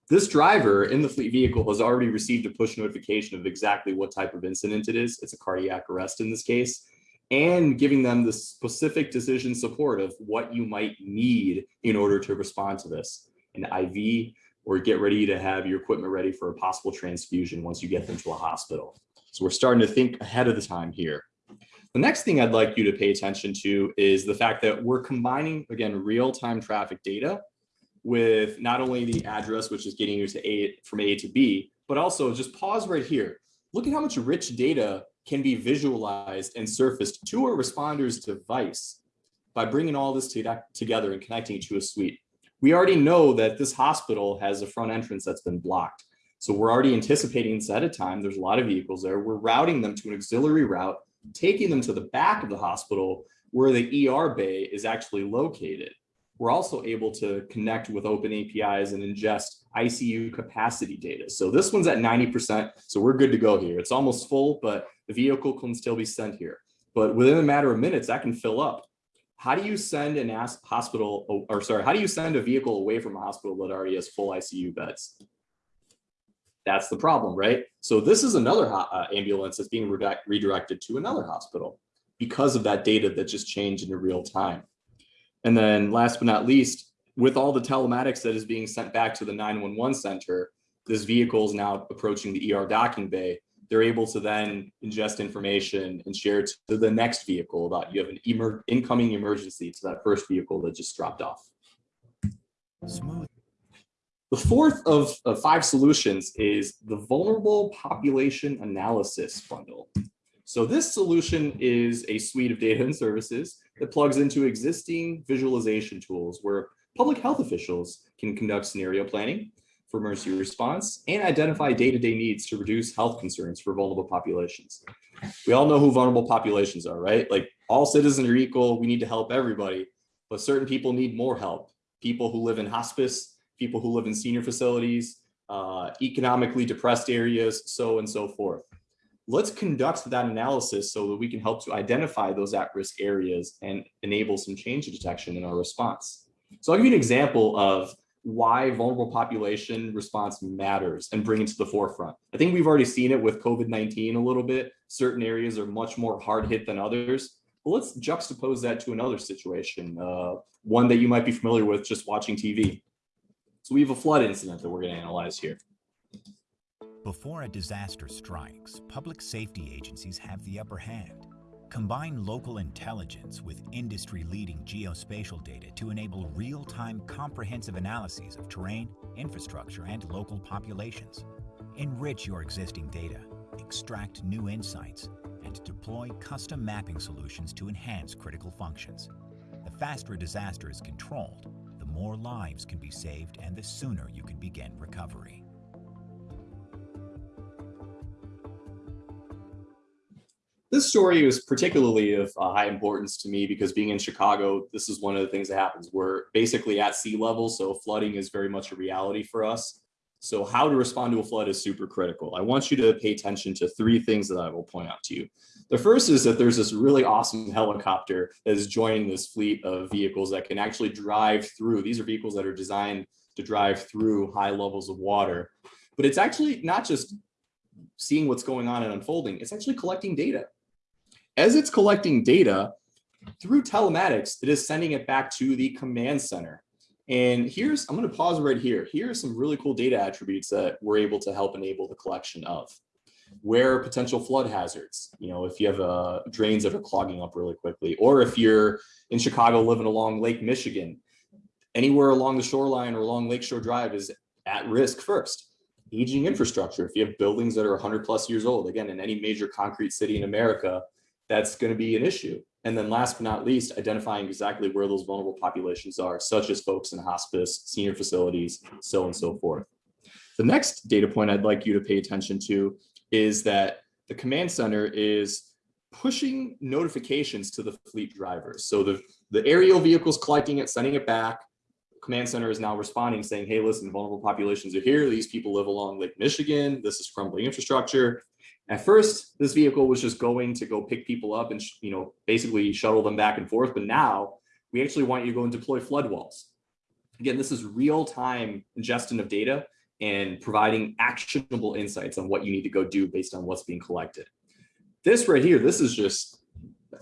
This driver in the fleet vehicle has already received a push notification of exactly what type of incident it is. It's a cardiac arrest in this case, and giving them the specific decision support of what you might need in order to respond to this. An IV, or get ready to have your equipment ready for a possible transfusion once you get them to a hospital. So we're starting to think ahead of the time here. The next thing I'd like you to pay attention to is the fact that we're combining, again, real-time traffic data with not only the address, which is getting you to A from A to B, but also just pause right here. Look at how much rich data can be visualized and surfaced to a responder's device by bringing all this to together and connecting it to a suite. We already know that this hospital has a front entrance that's been blocked. So we're already anticipating this at a time. There's a lot of vehicles there. We're routing them to an auxiliary route, taking them to the back of the hospital where the ER bay is actually located. We're also able to connect with open APIs and ingest ICU capacity data. So this one's at 90%, so we're good to go here. It's almost full, but the vehicle can still be sent here. But within a matter of minutes, that can fill up. How do you send an ask hospital, or sorry, how do you send a vehicle away from a hospital that already has full ICU beds? That's the problem, right? So this is another uh, ambulance that's being redirected to another hospital because of that data that just changed in real time. And then last but not least, with all the telematics that is being sent back to the 911 center, this vehicle is now approaching the ER docking bay. They're able to then ingest information and share it to the next vehicle about you have an emer incoming emergency to that first vehicle that just dropped off. Smooth. The fourth of, of five solutions is the vulnerable population analysis bundle. So this solution is a suite of data and services that plugs into existing visualization tools where public health officials can conduct scenario planning for emergency response and identify day-to-day -day needs to reduce health concerns for vulnerable populations. We all know who vulnerable populations are, right? Like all citizens are equal, we need to help everybody, but certain people need more help. People who live in hospice, people who live in senior facilities, uh, economically depressed areas, so and so forth let's conduct that analysis so that we can help to identify those at-risk areas and enable some change detection in our response. So I'll give you an example of why vulnerable population response matters and bring it to the forefront. I think we've already seen it with COVID-19 a little bit. Certain areas are much more hard hit than others. But let's juxtapose that to another situation, uh, one that you might be familiar with just watching TV. So we have a flood incident that we're gonna analyze here. Before a disaster strikes, public safety agencies have the upper hand. Combine local intelligence with industry-leading geospatial data to enable real-time comprehensive analyses of terrain, infrastructure, and local populations. Enrich your existing data, extract new insights, and deploy custom mapping solutions to enhance critical functions. The faster a disaster is controlled, the more lives can be saved and the sooner you can begin recovery. This story is particularly of uh, high importance to me because being in Chicago, this is one of the things that happens. We're basically at sea level, so flooding is very much a reality for us. So how to respond to a flood is super critical. I want you to pay attention to three things that I will point out to you. The first is that there's this really awesome helicopter that is joining this fleet of vehicles that can actually drive through. These are vehicles that are designed to drive through high levels of water. But it's actually not just seeing what's going on and unfolding, it's actually collecting data. As it's collecting data through telematics, it is sending it back to the command center. And here's, I'm going to pause right here. Here are some really cool data attributes that we're able to help enable the collection of. Where potential flood hazards, you know, if you have uh, drains that are clogging up really quickly, or if you're in Chicago living along Lake Michigan, anywhere along the shoreline or along Lakeshore Drive is at risk first. Aging infrastructure, if you have buildings that are 100 plus years old, again, in any major concrete city in America, that's going to be an issue. And then last but not least, identifying exactly where those vulnerable populations are, such as folks in hospice, senior facilities, so and so forth. The next data point I'd like you to pay attention to is that the command center is pushing notifications to the fleet drivers. So the, the aerial vehicles collecting it, sending it back, command center is now responding saying, hey, listen, vulnerable populations are here. These people live along Lake Michigan. This is crumbling infrastructure. At first, this vehicle was just going to go pick people up and, you know, basically shuttle them back and forth. But now we actually want you to go and deploy flood walls. Again, this is real-time ingestion of data and providing actionable insights on what you need to go do based on what's being collected. This right here, this is just,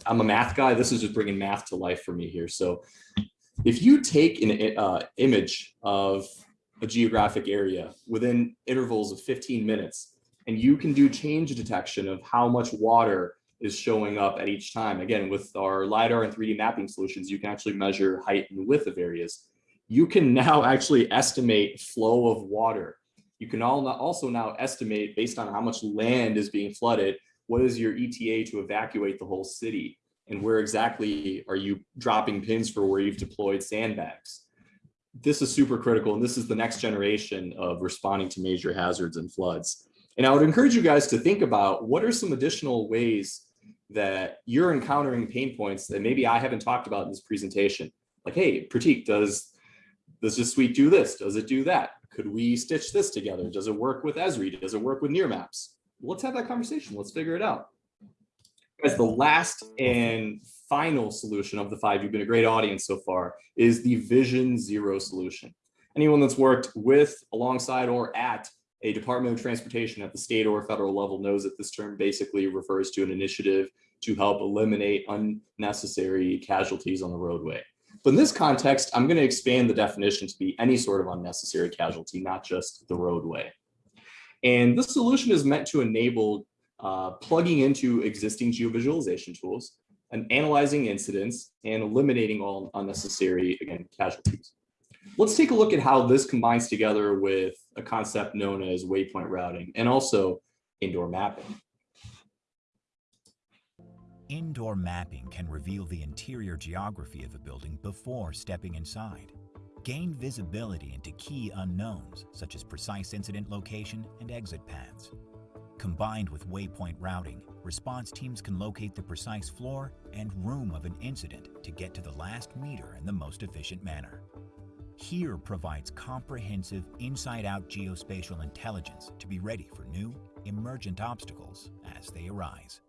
I'm a math guy. This is just bringing math to life for me here. So if you take an uh, image of a geographic area within intervals of 15 minutes, and you can do change detection of how much water is showing up at each time. Again, with our LiDAR and 3D mapping solutions, you can actually measure height and width of areas. You can now actually estimate flow of water. You can also now estimate based on how much land is being flooded, what is your ETA to evacuate the whole city? And where exactly are you dropping pins for where you've deployed sandbags? This is super critical. And this is the next generation of responding to major hazards and floods. And I would encourage you guys to think about what are some additional ways that you're encountering pain points that maybe I haven't talked about in this presentation. Like, hey, Pratik, does, does this suite do this? Does it do that? Could we stitch this together? Does it work with Esri? Does it work with Nearmaps? Let's have that conversation. Let's figure it out. As the last and final solution of the five, you've been a great audience so far, is the Vision Zero solution. Anyone that's worked with, alongside, or at a Department of Transportation at the state or federal level knows that this term basically refers to an initiative to help eliminate unnecessary casualties on the roadway. But in this context, I'm going to expand the definition to be any sort of unnecessary casualty, not just the roadway. And this solution is meant to enable uh, plugging into existing geovisualization tools and analyzing incidents and eliminating all unnecessary, again, casualties. Let's take a look at how this combines together with a concept known as waypoint routing and also indoor mapping. Indoor mapping can reveal the interior geography of a building before stepping inside. Gain visibility into key unknowns, such as precise incident location and exit paths. Combined with waypoint routing, response teams can locate the precise floor and room of an incident to get to the last meter in the most efficient manner. HERE provides comprehensive inside-out geospatial intelligence to be ready for new, emergent obstacles as they arise.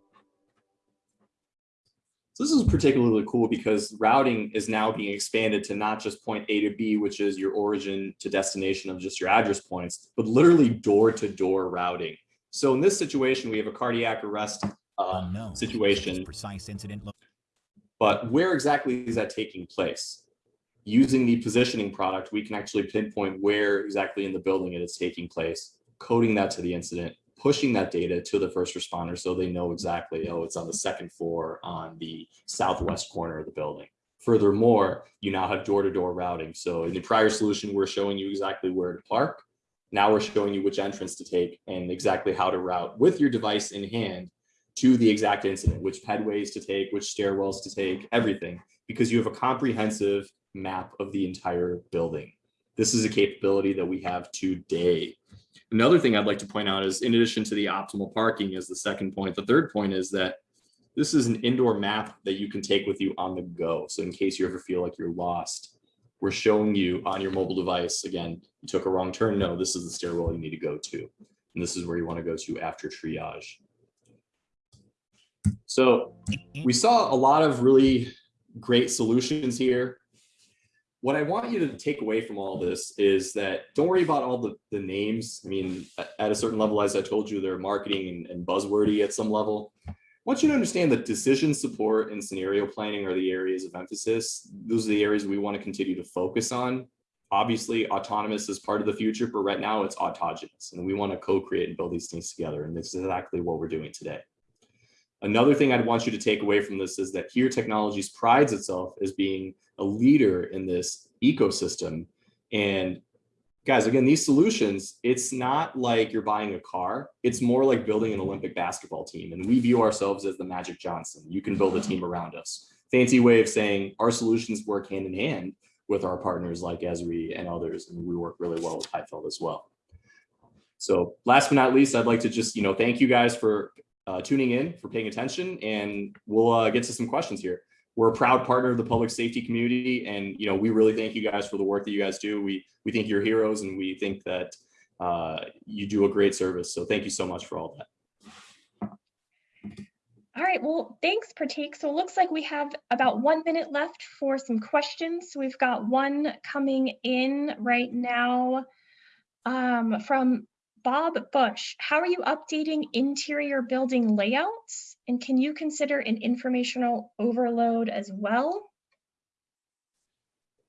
So this is particularly cool because routing is now being expanded to not just point A to B, which is your origin to destination of just your address points, but literally door-to-door -door routing. So in this situation, we have a cardiac arrest uh, situation. Precise incident but where exactly is that taking place? Using the positioning product, we can actually pinpoint where exactly in the building it is taking place, coding that to the incident, pushing that data to the first responder so they know exactly, oh, it's on the second floor on the southwest corner of the building. Furthermore, you now have door-to-door -door routing. So in the prior solution, we're showing you exactly where to park. Now we're showing you which entrance to take and exactly how to route with your device in hand to the exact incident, which pedways to take, which stairwells to take, everything, because you have a comprehensive map of the entire building. This is a capability that we have today. Another thing I'd like to point out is in addition to the optimal parking is the second point. The third point is that this is an indoor map that you can take with you on the go. So in case you ever feel like you're lost, we're showing you on your mobile device, again, you took a wrong turn. No, this is the stairwell you need to go to. And this is where you want to go to after triage. So we saw a lot of really great solutions here what I want you to take away from all this is that don't worry about all the, the names. I mean, at a certain level, as I told you, they're marketing and, and buzzwordy at some level. I want you to understand that decision support and scenario planning are the areas of emphasis. Those are the areas we want to continue to focus on. Obviously, autonomous is part of the future, but right now it's autogenous, and we want to co-create and build these things together. And this is exactly what we're doing today. Another thing I'd want you to take away from this is that HERE Technologies prides itself as being a leader in this ecosystem. And guys, again, these solutions, it's not like you're buying a car. It's more like building an Olympic basketball team. And we view ourselves as the Magic Johnson. You can build a team around us. Fancy way of saying our solutions work hand in hand with our partners like Esri and others. And we work really well with HIFLD as well. So last but not least, I'd like to just, you know, thank you guys for uh, tuning in, for paying attention, and we'll uh, get to some questions here. we're a proud partner of the public safety community, and you know we really thank you guys for the work that you guys do. We we think you're heroes, and we think that uh, you do a great service. So thank you so much for all that. All right, well, thanks, Pratik. So it looks like we have about one minute left for some questions. We've got one coming in right now um, from Bob Bush. How are you updating interior building layouts? And can you consider an informational overload as well?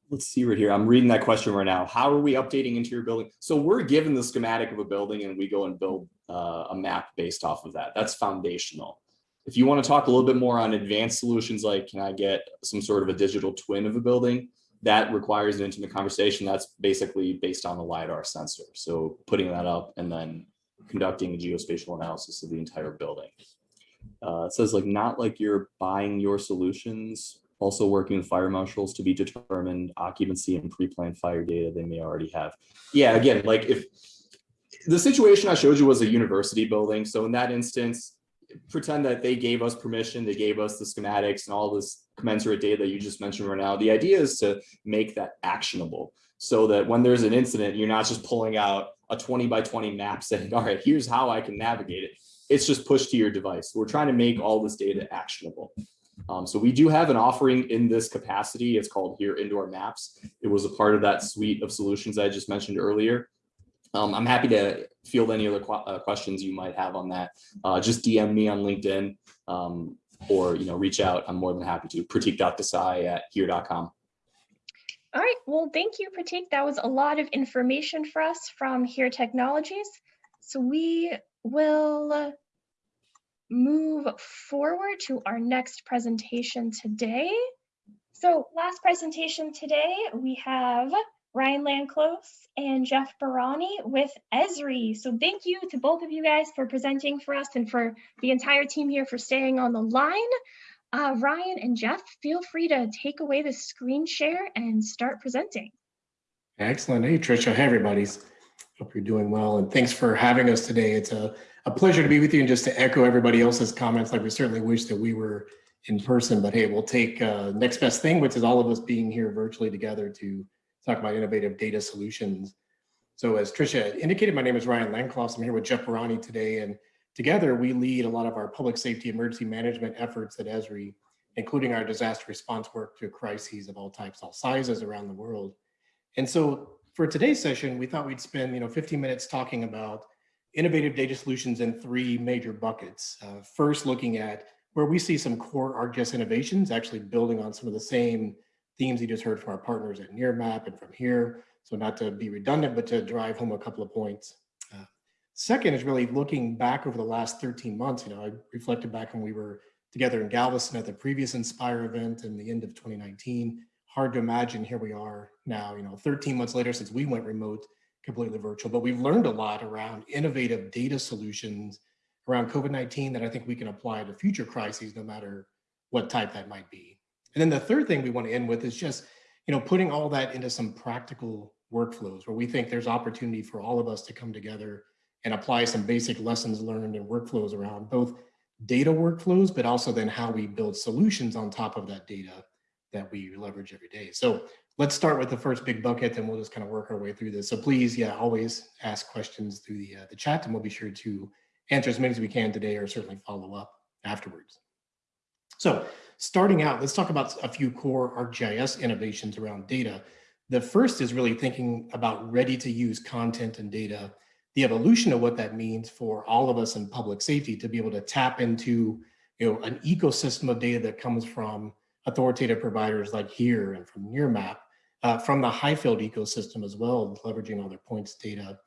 Let's see right here. I'm reading that question right now. How are we updating interior building? So we're given the schematic of a building and we go and build uh, a map based off of that. That's foundational. If you want to talk a little bit more on advanced solutions, like can I get some sort of a digital twin of a building? That requires an intimate conversation. That's basically based on the LiDAR sensor. So putting that up and then conducting a geospatial analysis of the entire building. Uh, it says like not like you're buying your solutions, also working with fire marshals to be determined occupancy and pre-planned fire data they may already have. Yeah, again, like if the situation I showed you was a university building. So in that instance, pretend that they gave us permission, they gave us the schematics and all this commensurate data that you just mentioned right now. The idea is to make that actionable so that when there's an incident, you're not just pulling out a 20 by 20 map saying, all right, here's how I can navigate it. It's just pushed to your device. We're trying to make all this data actionable. Um, so we do have an offering in this capacity. It's called here Indoor Maps. It was a part of that suite of solutions I just mentioned earlier. Um, I'm happy to field any other qu uh, questions you might have on that. Uh, just DM me on LinkedIn um, or you know reach out. I'm more than happy to. Pratik.desai at here.com. All right, well, thank you, Pratik. That was a lot of information for us from Here Technologies. So we will move forward to our next presentation today. So last presentation today, we have Ryan Lanclos and Jeff Baranyi with Esri. So thank you to both of you guys for presenting for us and for the entire team here for staying on the line. Uh, Ryan and Jeff, feel free to take away the screen share and start presenting. Excellent. Hey, Tricia. Hey, everybody. Hope you're doing well. And thanks for having us today. It's a, a pleasure to be with you. And just to echo everybody else's comments, like we certainly wish that we were in person, but hey, we'll take uh, next best thing, which is all of us being here virtually together to talk about innovative data solutions. So as Tricia indicated, my name is Ryan Lanclos. I'm here with Jeff Baranyi today. And together we lead a lot of our public safety emergency management efforts at Esri, including our disaster response work to crises of all types, all sizes around the world. And so for today's session, we thought we'd spend you know 15 minutes talking about innovative data solutions in three major buckets. Uh, first, looking at where we see some core ArcGIS innovations, actually building on some of the same themes you just heard from our partners at Nearmap and from here. So not to be redundant, but to drive home a couple of points. Uh, second is really looking back over the last 13 months. You know, I reflected back when we were together in Galveston at the previous Inspire event in the end of 2019. Hard to imagine here we are now, you know, 13 months later since we went remote, completely virtual, but we've learned a lot around innovative data solutions around COVID-19 that I think we can apply to future crises, no matter what type that might be. And then the third thing we want to end with is just, you know, putting all that into some practical workflows where we think there's opportunity for all of us to come together and apply some basic lessons learned and workflows around both data workflows, but also then how we build solutions on top of that data that we leverage every day. So let's start with the first big bucket and we'll just kind of work our way through this. So please, yeah, always ask questions through the, uh, the chat and we'll be sure to answer as many as we can today or certainly follow up afterwards. So starting out, let's talk about a few core ArcGIS innovations around data. The first is really thinking about ready to use content and data, the evolution of what that means for all of us in public safety to be able to tap into you know, an ecosystem of data that comes from authoritative providers like here and from Nearmap, uh, from the HIFLD ecosystem as well, leveraging all their points data,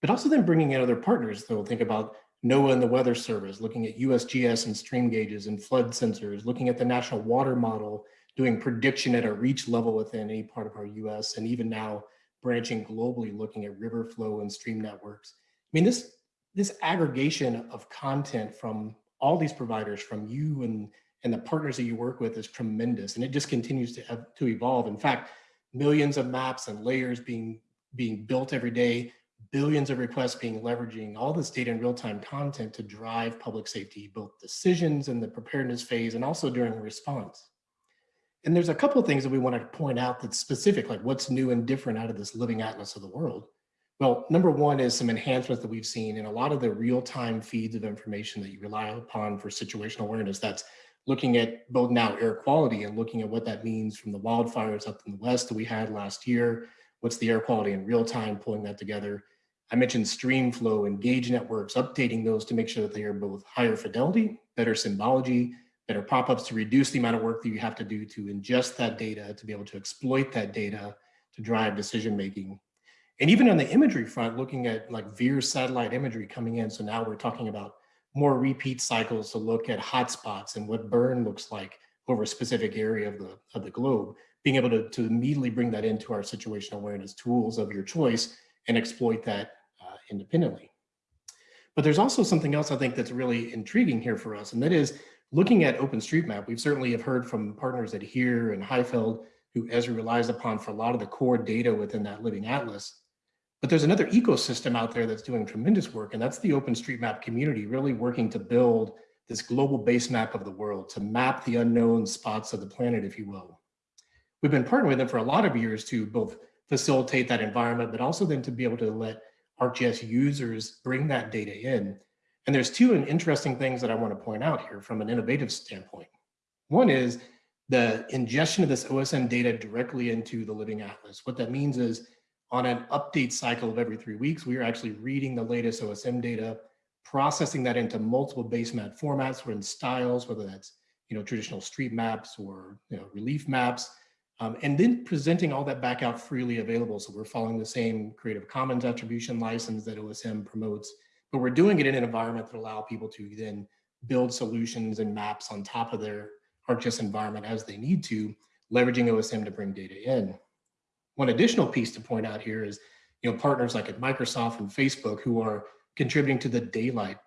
but also then bringing in other partners. So think about NOAA and the Weather Service, looking at USGS and stream gauges and flood sensors, looking at the National Water Model, doing prediction at a reach level within any part of our US, and even now branching globally, looking at river flow and stream networks. I mean, this, this aggregation of content from all these providers, from you and, and the partners that you work with is tremendous, and it just continues to, to evolve. In fact, millions of maps and layers being, being built every day, billions of requests being leveraging all this data and real-time content to drive public safety, both decisions in the preparedness phase and also during response. And there's a couple of things that we want to point out that's specific, like what's new and different out of this living atlas of the world. Well, number one is some enhancements that we've seen in a lot of the real-time feeds of information that you rely upon for situational awareness. That's looking at both now air quality and looking at what that means from the wildfires up in the west that we had last year. What's the air quality in real time, pulling that together. I mentioned stream flow and gauge networks, updating those to make sure that they are both higher fidelity, better symbology, better pop-ups to reduce the amount of work that you have to do to ingest that data, to be able to exploit that data to drive decision-making. And even on the imagery front, looking at like VIIRS satellite imagery coming in. So now we're talking about more repeat cycles to look at hotspots and what burn looks like over a specific area of the, of the globe, being able to, to immediately bring that into our situational awareness tools of your choice and exploit that independently. But there's also something else I think that's really intriguing here for us, and that is looking at OpenStreetMap. We've certainly have heard from partners at HERE and HIFLD, who Esri relies upon for a lot of the core data within that living atlas. But there's another ecosystem out there that's doing tremendous work, and that's the OpenStreetMap community, really working to build this global base map of the world, to map the unknown spots of the planet, if you will. We've been partnering with them for a lot of years to both facilitate that environment, but also then to be able to let ArcGIS users bring that data in. And there's two interesting things that I want to point out here from an innovative standpoint. One is the ingestion of this OSM data directly into the Living Atlas. What that means is on an update cycle of every three weeks, we are actually reading the latest OSM data, processing that into multiple base map formats or in styles, whether that's you know traditional street maps or you know relief maps, um, and then presenting all that back out freely available. So we're following the same Creative Commons attribution license that OSM promotes, but we're doing it in an environment that allow people to then build solutions and maps on top of their ArcGIS environment as they need to, leveraging OSM to bring data in. One additional piece to point out here is, you know, partners like at Microsoft and Facebook who are contributing to the daylight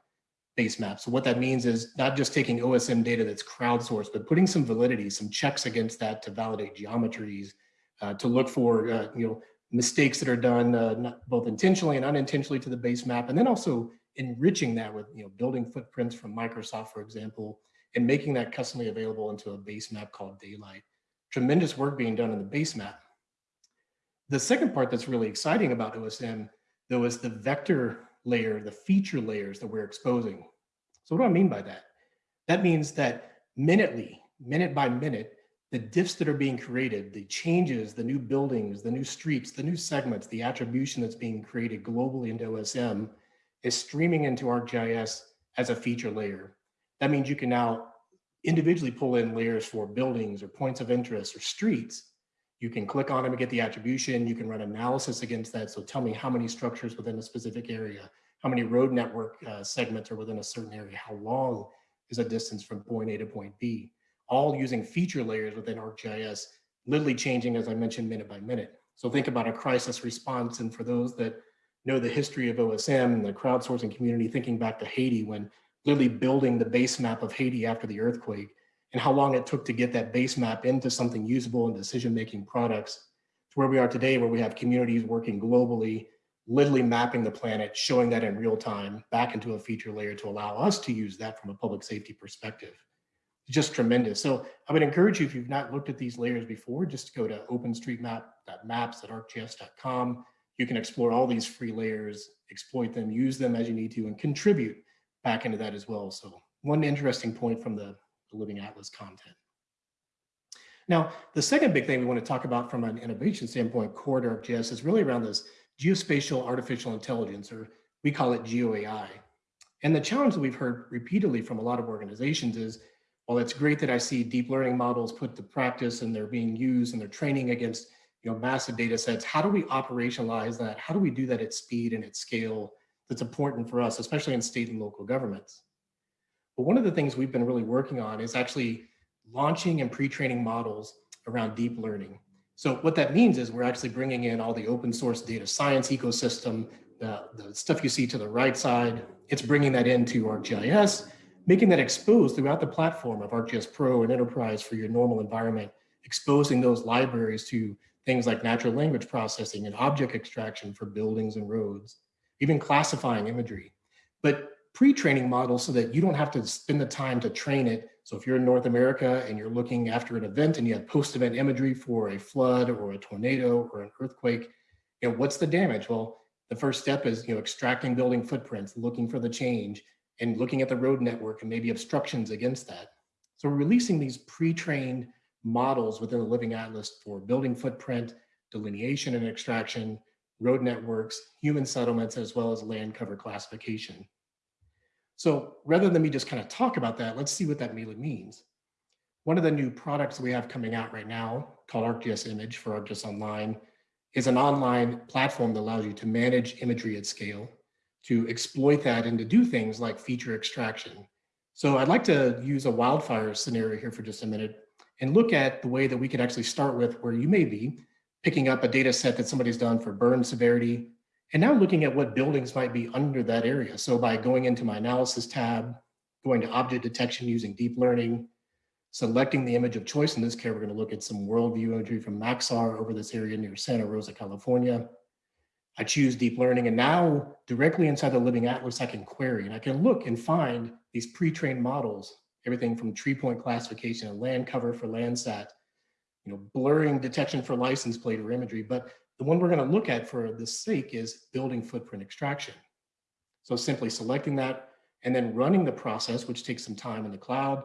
base map. So what that means is not just taking OSM data that's crowdsourced, but putting some validity, some checks against that to validate geometries, uh, to look for, uh, you know, mistakes that are done uh, both intentionally and unintentionally to the base map, and then also enriching that with, you know, building footprints from Microsoft, for example, and making that customly available into a base map called Daylight. Tremendous work being done in the base map. The second part that's really exciting about OSM, though, is the vector layer, the feature layers that we're exposing. So what do I mean by that? That means that minutely, minute by minute, the diffs that are being created, the changes, the new buildings, the new streets, the new segments, the attribution that's being created globally into OSM is streaming into ArcGIS as a feature layer. That means you can now individually pull in layers for buildings or points of interest or streets you can click on them and get the attribution. You can run analysis against that. So tell me how many structures within a specific area, how many road network uh, segments are within a certain area, how long is a distance from point A to point B, all using feature layers within ArcGIS, literally changing, as I mentioned, minute by minute. So think about a crisis response. And for those that know the history of OSM and the crowdsourcing community, thinking back to Haiti when literally building the base map of Haiti after the earthquake, and how long it took to get that base map into something usable in decision-making products to where we are today, where we have communities working globally, literally mapping the planet, showing that in real time back into a feature layer to allow us to use that from a public safety perspective. Just tremendous. So I would encourage you, if you've not looked at these layers before, just to go to openstreetmap.maps.arcgis.com. You can explore all these free layers, exploit them, use them as you need to, and contribute back into that as well. So one interesting point from the the Living Atlas content. Now, the second big thing we want to talk about from an innovation standpoint, core to ArcGIS, is really around this geospatial artificial intelligence, or we call it GeoAI. And the challenge that we've heard repeatedly from a lot of organizations is, while it's great that I see deep learning models put to practice and they're being used and they're training against you know, massive data sets, how do we operationalize that? How do we do that at speed and at scale that's important for us, especially in state and local governments? But one of the things we've been really working on is actually launching and pre-training models around deep learning. So what that means is we're actually bringing in all the open source data science ecosystem, the, the stuff you see to the right side, it's bringing that into ArcGIS, making that exposed throughout the platform of ArcGIS Pro and Enterprise for your normal environment, exposing those libraries to things like natural language processing and object extraction for buildings and roads, even classifying imagery. But pre-training models so that you don't have to spend the time to train it So if you're in North America and you're looking after an event and you have post-event imagery for a flood or a tornado or an earthquake, you know, what's the damage? Well, the first step is, you know, extracting building footprints, looking for the change and looking at the road network and maybe obstructions against that. So we're releasing these pre-trained models within the Living Atlas for building footprint, delineation and extraction, road networks, human settlements, as well as land cover classification. So rather than me just kind of talk about that, let's see what that really means. One of the new products we have coming out right now called ArcGIS Image for ArcGIS Online is an online platform that allows you to manage imagery at scale, to exploit that and to do things like feature extraction. So I'd like to use a wildfire scenario here for just a minute and look at the way that we could actually start with where you may be picking up a data set that somebody's done for burn severity, and now looking at what buildings might be under that area. So by going into my analysis tab, going to object detection using deep learning, selecting the image of choice. In this case, we're going to look at some worldview imagery from Maxar over this area near Santa Rosa, California. I choose deep learning and now directly inside the Living Atlas, I can query and I can look and find these pre-trained models, everything from tree point classification and land cover for Landsat, you know, blurring detection for license plate or imagery. But the one we're going to look at for this sake is building footprint extraction. So simply selecting that and then running the process, which takes some time in the cloud,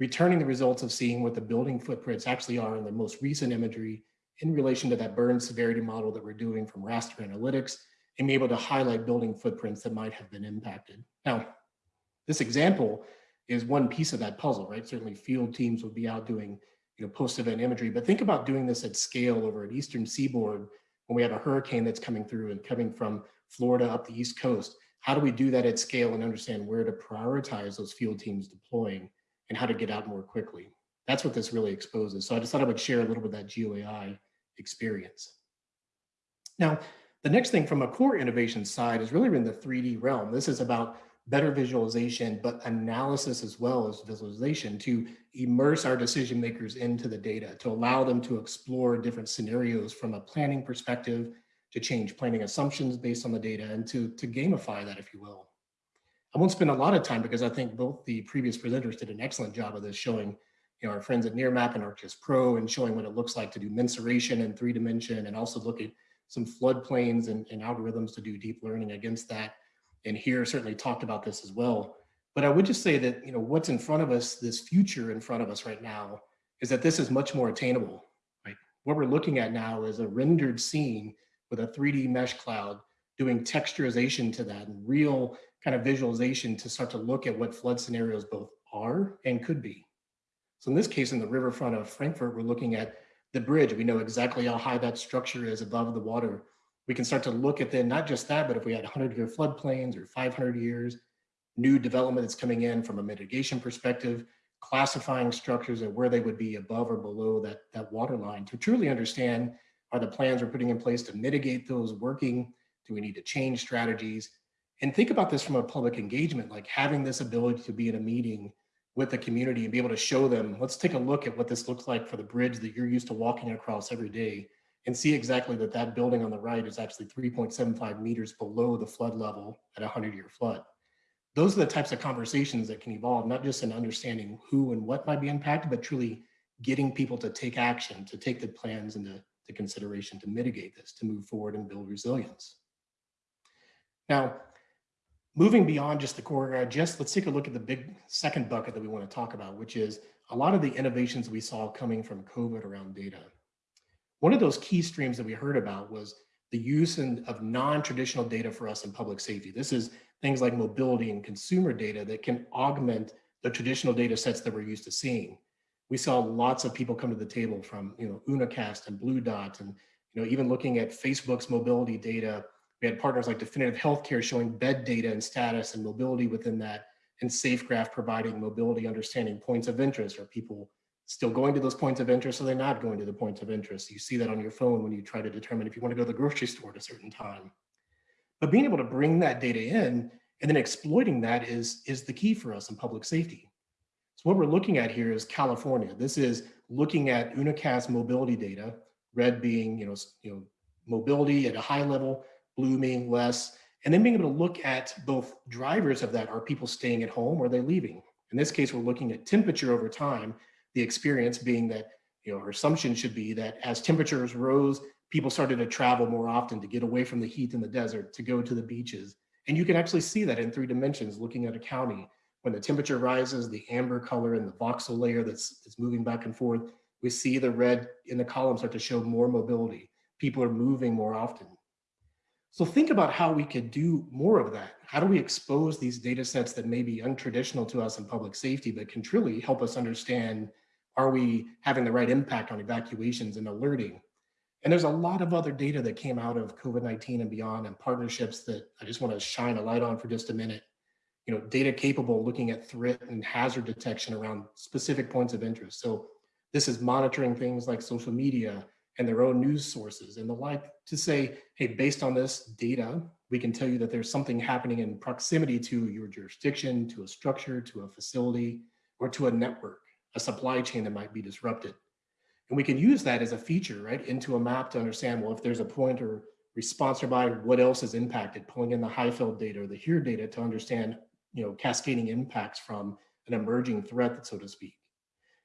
returning the results of seeing what the building footprints actually are in the most recent imagery in relation to that burn severity model that we're doing from raster analytics and be able to highlight building footprints that might have been impacted. Now, this example is one piece of that puzzle, right? Certainly field teams would be out doing you know, post-event imagery, but think about doing this at scale over an eastern seaboard when we have a hurricane that's coming through and coming from Florida up the East Coast. How do we do that at scale and understand where to prioritize those field teams deploying and how to get out more quickly? That's what this really exposes. So I just thought I would share a little bit of that GeoAI experience. Now, the next thing from a core innovation side is really in the 3D realm. This is about better visualization, but analysis as well as visualization to immerse our decision makers into the data, to allow them to explore different scenarios from a planning perspective, to change planning assumptions based on the data, and to, to gamify that, if you will. I won't spend a lot of time because I think both the previous presenters did an excellent job of this, showing you know, our friends at Nearmap and ArcGIS Pro and showing what it looks like to do mensuration in three dimension and also look at some floodplains and, and algorithms to do deep learning against that and here certainly talked about this as well. But I would just say that, you know, what's in front of us, this future in front of us right now, is that this is much more attainable, right? What we're looking at now is a rendered scene with a 3D mesh cloud doing texturization to that and real kind of visualization to start to look at what flood scenarios both are and could be. So in this case, in the riverfront of Frankfurt, we're looking at the bridge. We know exactly how high that structure is above the water we can start to look at then not just that, but if we had 100 year floodplains or 500 years, new development that's coming in from a mitigation perspective, classifying structures and where they would be above or below that, that water line to truly understand are the plans we're putting in place to mitigate those working? Do we need to change strategies? And think about this from a public engagement, like having this ability to be in a meeting with the community and be able to show them, let's take a look at what this looks like for the bridge that you're used to walking across every day and see exactly that that building on the right is actually 3.75 meters below the flood level at a 100 year flood. Those are the types of conversations that can evolve, not just in understanding who and what might be impacted, but truly getting people to take action, to take the plans into to consideration to mitigate this, to move forward and build resilience. Now, moving beyond just the core, just let's take a look at the big second bucket that we want to talk about, which is a lot of the innovations we saw coming from COVID around data. One of those key streams that we heard about was the use in, of non-traditional data for us in public safety. This is things like mobility and consumer data that can augment the traditional data sets that we're used to seeing. We saw lots of people come to the table from, you know, Unacast and Blue Dot, and you know, even looking at Facebook's mobility data. We had partners like Definitive Healthcare showing bed data and status and mobility within that, and SafeGraph providing mobility understanding points of interest. Are people still going to those points of interest or they're not going to the points of interest. You see that on your phone when you try to determine if you want to go to the grocery store at a certain time. But being able to bring that data in and then exploiting that is, is the key for us in public safety. So what we're looking at here is California. This is looking at Unacast mobility data, red being, you know, you know, mobility at a high level, blue being less, and then being able to look at both drivers of that. Are people staying at home or are they leaving? In this case, we're looking at temperature over time, the experience being that, you know, our assumption should be that as temperatures rose, people started to travel more often to get away from the heat in the desert, to go to the beaches. And you can actually see that in three dimensions looking at a county. When the temperature rises, the amber color and the voxel layer that's, that's moving back and forth, we see the red in the column start to show more mobility. People are moving more often. So think about how we could do more of that. How do we expose these data sets that may be untraditional to us in public safety, but can truly help us understand, are we having the right impact on evacuations and alerting? And there's a lot of other data that came out of COVID-19 and beyond and partnerships that I just want to shine a light on for just a minute. You know, data capable looking at threat and hazard detection around specific points of interest. So this is monitoring things like social media, and their own news sources and the like to say, hey, based on this data, we can tell you that there's something happening in proximity to your jurisdiction, to a structure, to a facility, or to a network, a supply chain that might be disrupted. And we can use that as a feature, right, into a map to understand, well, if there's a point or response nearby, what else is impacted, pulling in the HIFLD data or the HERE data to understand, you know, cascading impacts from an emerging threat, so to speak.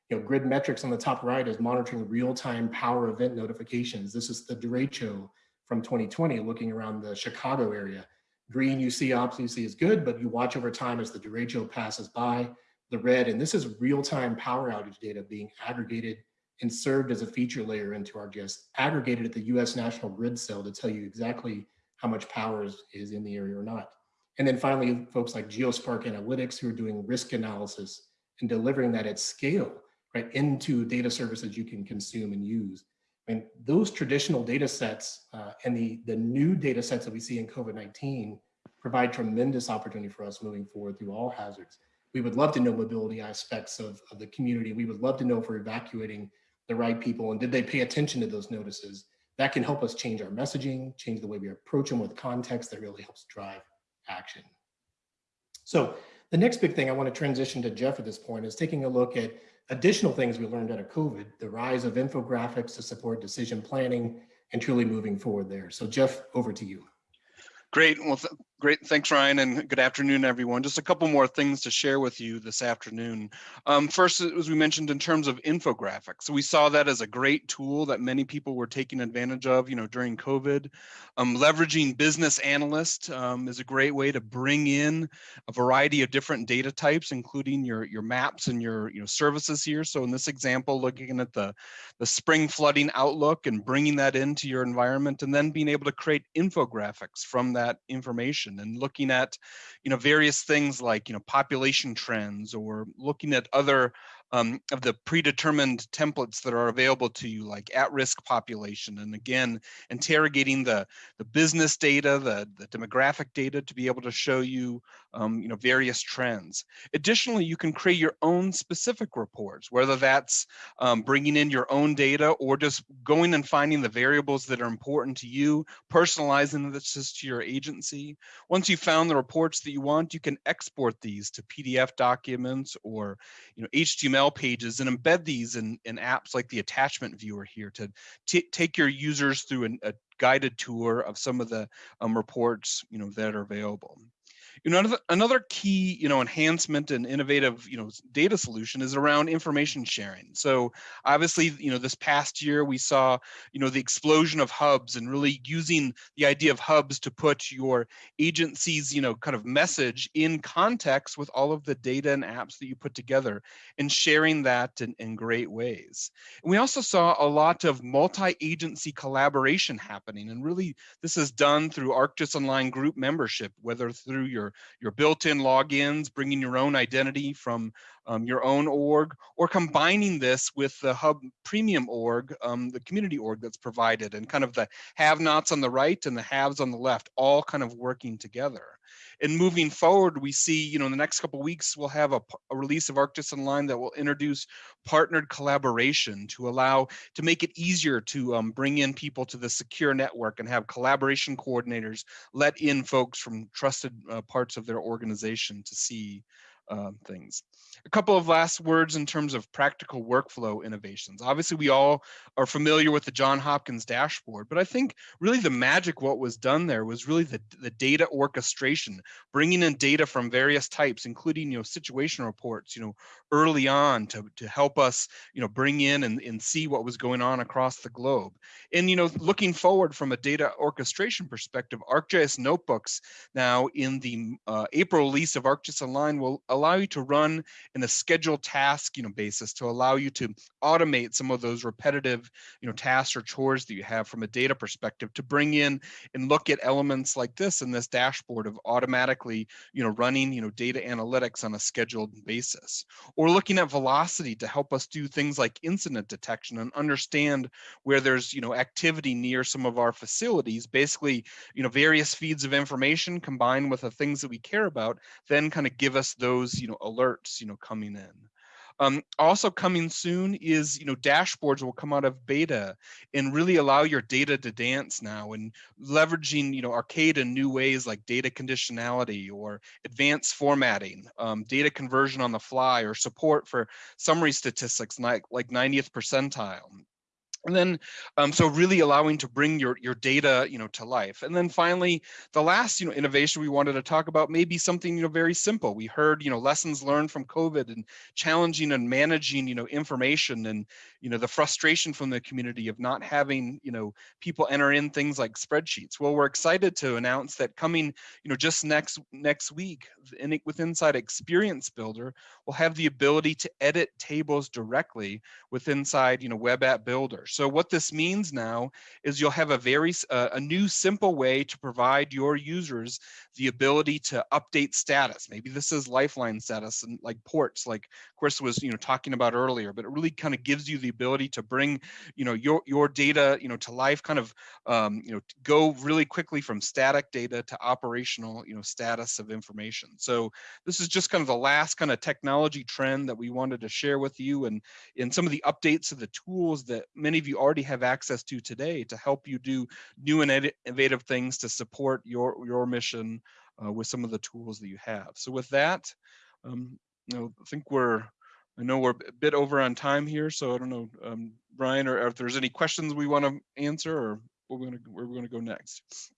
You know, Gridmetrics on the top right is monitoring real-time power event notifications. This is the derecho from 2020, looking around the Chicago area. Green you see obviously is good, but you watch over time as the derecho passes by. The red, and this is real-time power outage data being aggregated and served as a feature layer into our ArcGIS, aggregated at the US National Grid cell to tell you exactly how much power is, is in the area or not. And then finally, folks like GeoSpark Analytics who are doing risk analysis and delivering that at scale right, into data services you can consume and use. And those traditional data sets uh, and the, the new data sets that we see in COVID-19 provide tremendous opportunity for us moving forward through all hazards. We would love to know mobility aspects of, of the community. We would love to know if we're evacuating the right people and did they pay attention to those notices? That can help us change our messaging, change the way we approach them with context that really helps drive action. So the next big thing I want to transition to Jeff at this point is taking a look at additional things we learned out of COVID, the rise of infographics to support decision planning and truly moving forward there. So Jeff, over to you. Great. Well, great. Thanks, Ryan, and good afternoon, everyone. Just a couple more things to share with you this afternoon. Um, first, as we mentioned, in terms of infographics, we saw that as a great tool that many people were taking advantage of, you know, during COVID. Um, leveraging business analyst um, is a great way to bring in a variety of different data types, including your your maps and your you know services here. So in this example, looking at the the spring flooding outlook and bringing that into your environment, and then being able to create infographics from that that and looking at you know various things like you know population trends or looking at other um, of the predetermined templates that are available to you, like at-risk population. And again, interrogating the, the business data, the, the demographic data to be able to show you, um, you know, various trends. Additionally, you can create your own specific reports, whether that's um, bringing in your own data or just going and finding the variables that are important to you, personalizing this to your agency. Once you've found the reports that you want, you can export these to PDF documents or, you know, HTML pages and embed these in, in apps like the attachment viewer here to take your users through an, a guided tour of some of the um, reports you know that are available. You know, another, key, you know, enhancement and innovative, you know, data solution is around information sharing. So obviously, you know, this past year we saw, you know, the explosion of hubs and really using the idea of hubs to put your agency's, you know, kind of message in context with all of the data and apps that you put together and sharing that in, in great ways. And we also saw a lot of multi-agency collaboration happening. And really, this is done through ArcGIS Online group membership, whether through your your built-in logins, bringing your own identity from um, your own org, or combining this with the Hub Premium org, um, the community org that's provided, and kind of the have-nots on the right and the haves on the left, all kind of working together. And moving forward, we see, you know, in the next couple weeks, we'll have a, a release of ArcGIS Online that will introduce partnered collaboration to allow, to make it easier to um, bring in people to the secure network and have collaboration coordinators let in folks from trusted uh, parts of their organization to see um, things. A couple of last words in terms of practical workflow innovations. Obviously, we all are familiar with the John Hopkins dashboard, but I think really the magic what was done there was really the, the data orchestration, bringing in data from various types, including, you know, situation reports, you know, early on to, to help us, you know, bring in and, and see what was going on across the globe. And, you know, looking forward from a data orchestration perspective, ArcGIS notebooks now in the uh, April release of ArcGIS Online will allow you to run in a scheduled task, you know, basis to allow you to automate some of those repetitive, you know, tasks or chores that you have from a data perspective to bring in and look at elements like this in this dashboard of automatically, you know, running, you know, data analytics on a scheduled basis. Or looking at velocity to help us do things like incident detection and understand where there's, you know, activity near some of our facilities, basically, you know, various feeds of information combined with the things that we care about, then kind of give us those, you know, alerts, you know, coming in. Um, also coming soon is, you know, dashboards will come out of beta and really allow your data to dance now and leveraging, you know, arcade in new ways like data conditionality or advanced formatting, um, data conversion on the fly or support for summary statistics like, like 90th percentile and then um, so really allowing to bring your your data you know to life. And then finally the last you know innovation we wanted to talk about may be something you know very simple. We heard you know lessons learned from covid and challenging and managing you know information and you know the frustration from the community of not having you know people enter in things like spreadsheets well we're excited to announce that coming you know just next next week in, with inside experience builder we'll have the ability to edit tables directly with inside you know web app builder so what this means now is you'll have a very uh, a new simple way to provide your users the ability to update status. Maybe this is lifeline status and like ports, like Chris was you know talking about earlier. But it really kind of gives you the ability to bring you know your your data you know to life, kind of um, you know go really quickly from static data to operational you know status of information. So this is just kind of the last kind of technology trend that we wanted to share with you, and in some of the updates of the tools that many of you already have access to today to help you do new and innovative things to support your, your mission uh, with some of the tools that you have. So with that, um, you know, I think we're, I know we're a bit over on time here, so I don't know, um, Brian, or, or if there's any questions we want to answer, or we're going to where we're going to go next.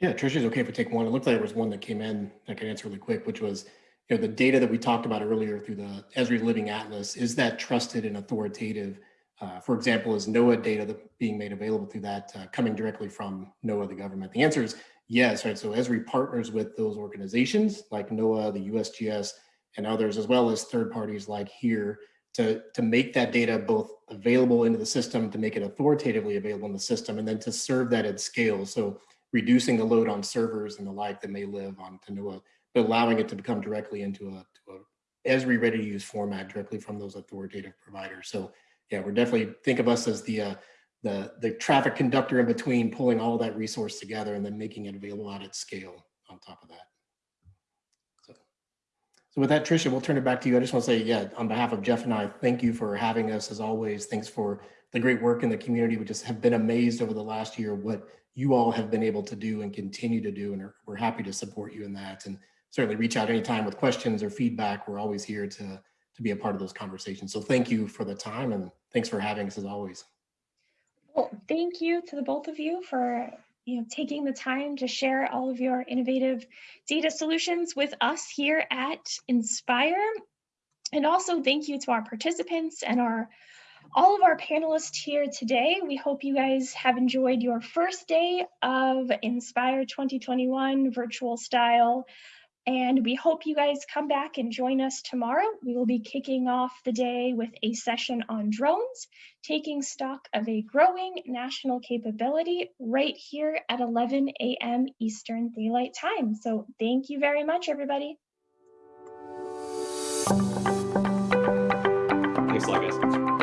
Yeah, Trisha's okay if we take one. It looked like there was one that came in that I can answer really quick, which was, you know, the data that we talked about earlier through the Esri Living Atlas, is that trusted and authoritative? Uh, for example, is NOAA data that being made available through that uh, coming directly from NOAA, the government? The answer is yes, right? So Esri partners with those organizations like NOAA, the USGS, and others, as well as third parties like here to, to make that data both available into the system, to make it authoritatively available in the system, and then to serve that at scale. So reducing the load on servers and the like that may live on to NOAA, but allowing it to become directly into a, to a Esri ready to use format directly from those authoritative providers. So yeah, we're definitely think of us as the uh, the the traffic conductor in between, pulling all that resource together and then making it available out at scale on top of that. So, with that, Tricia, we'll turn it back to you. I just want to say, yeah, on behalf of Jeff and I, thank you for having us as always. Thanks for the great work in the community. We just have been amazed over the last year what you all have been able to do and continue to do, and we're happy to support you in that. And certainly reach out anytime with questions or feedback. We're always here to to be a part of those conversations. So thank you for the time and thanks for having us as always. Well, thank you to the both of you for you know, taking the time to share all of your innovative data solutions with us here at Inspire. And also thank you to our participants and our all of our panelists here today. We hope you guys have enjoyed your first day of Inspire 2021 virtual style. And we hope you guys come back and join us tomorrow. We will be kicking off the day with a session on drones, taking stock of a growing national capability right here at 11 a.m. Eastern Daylight Time. So thank you very much, everybody. Thanks a lot, guys.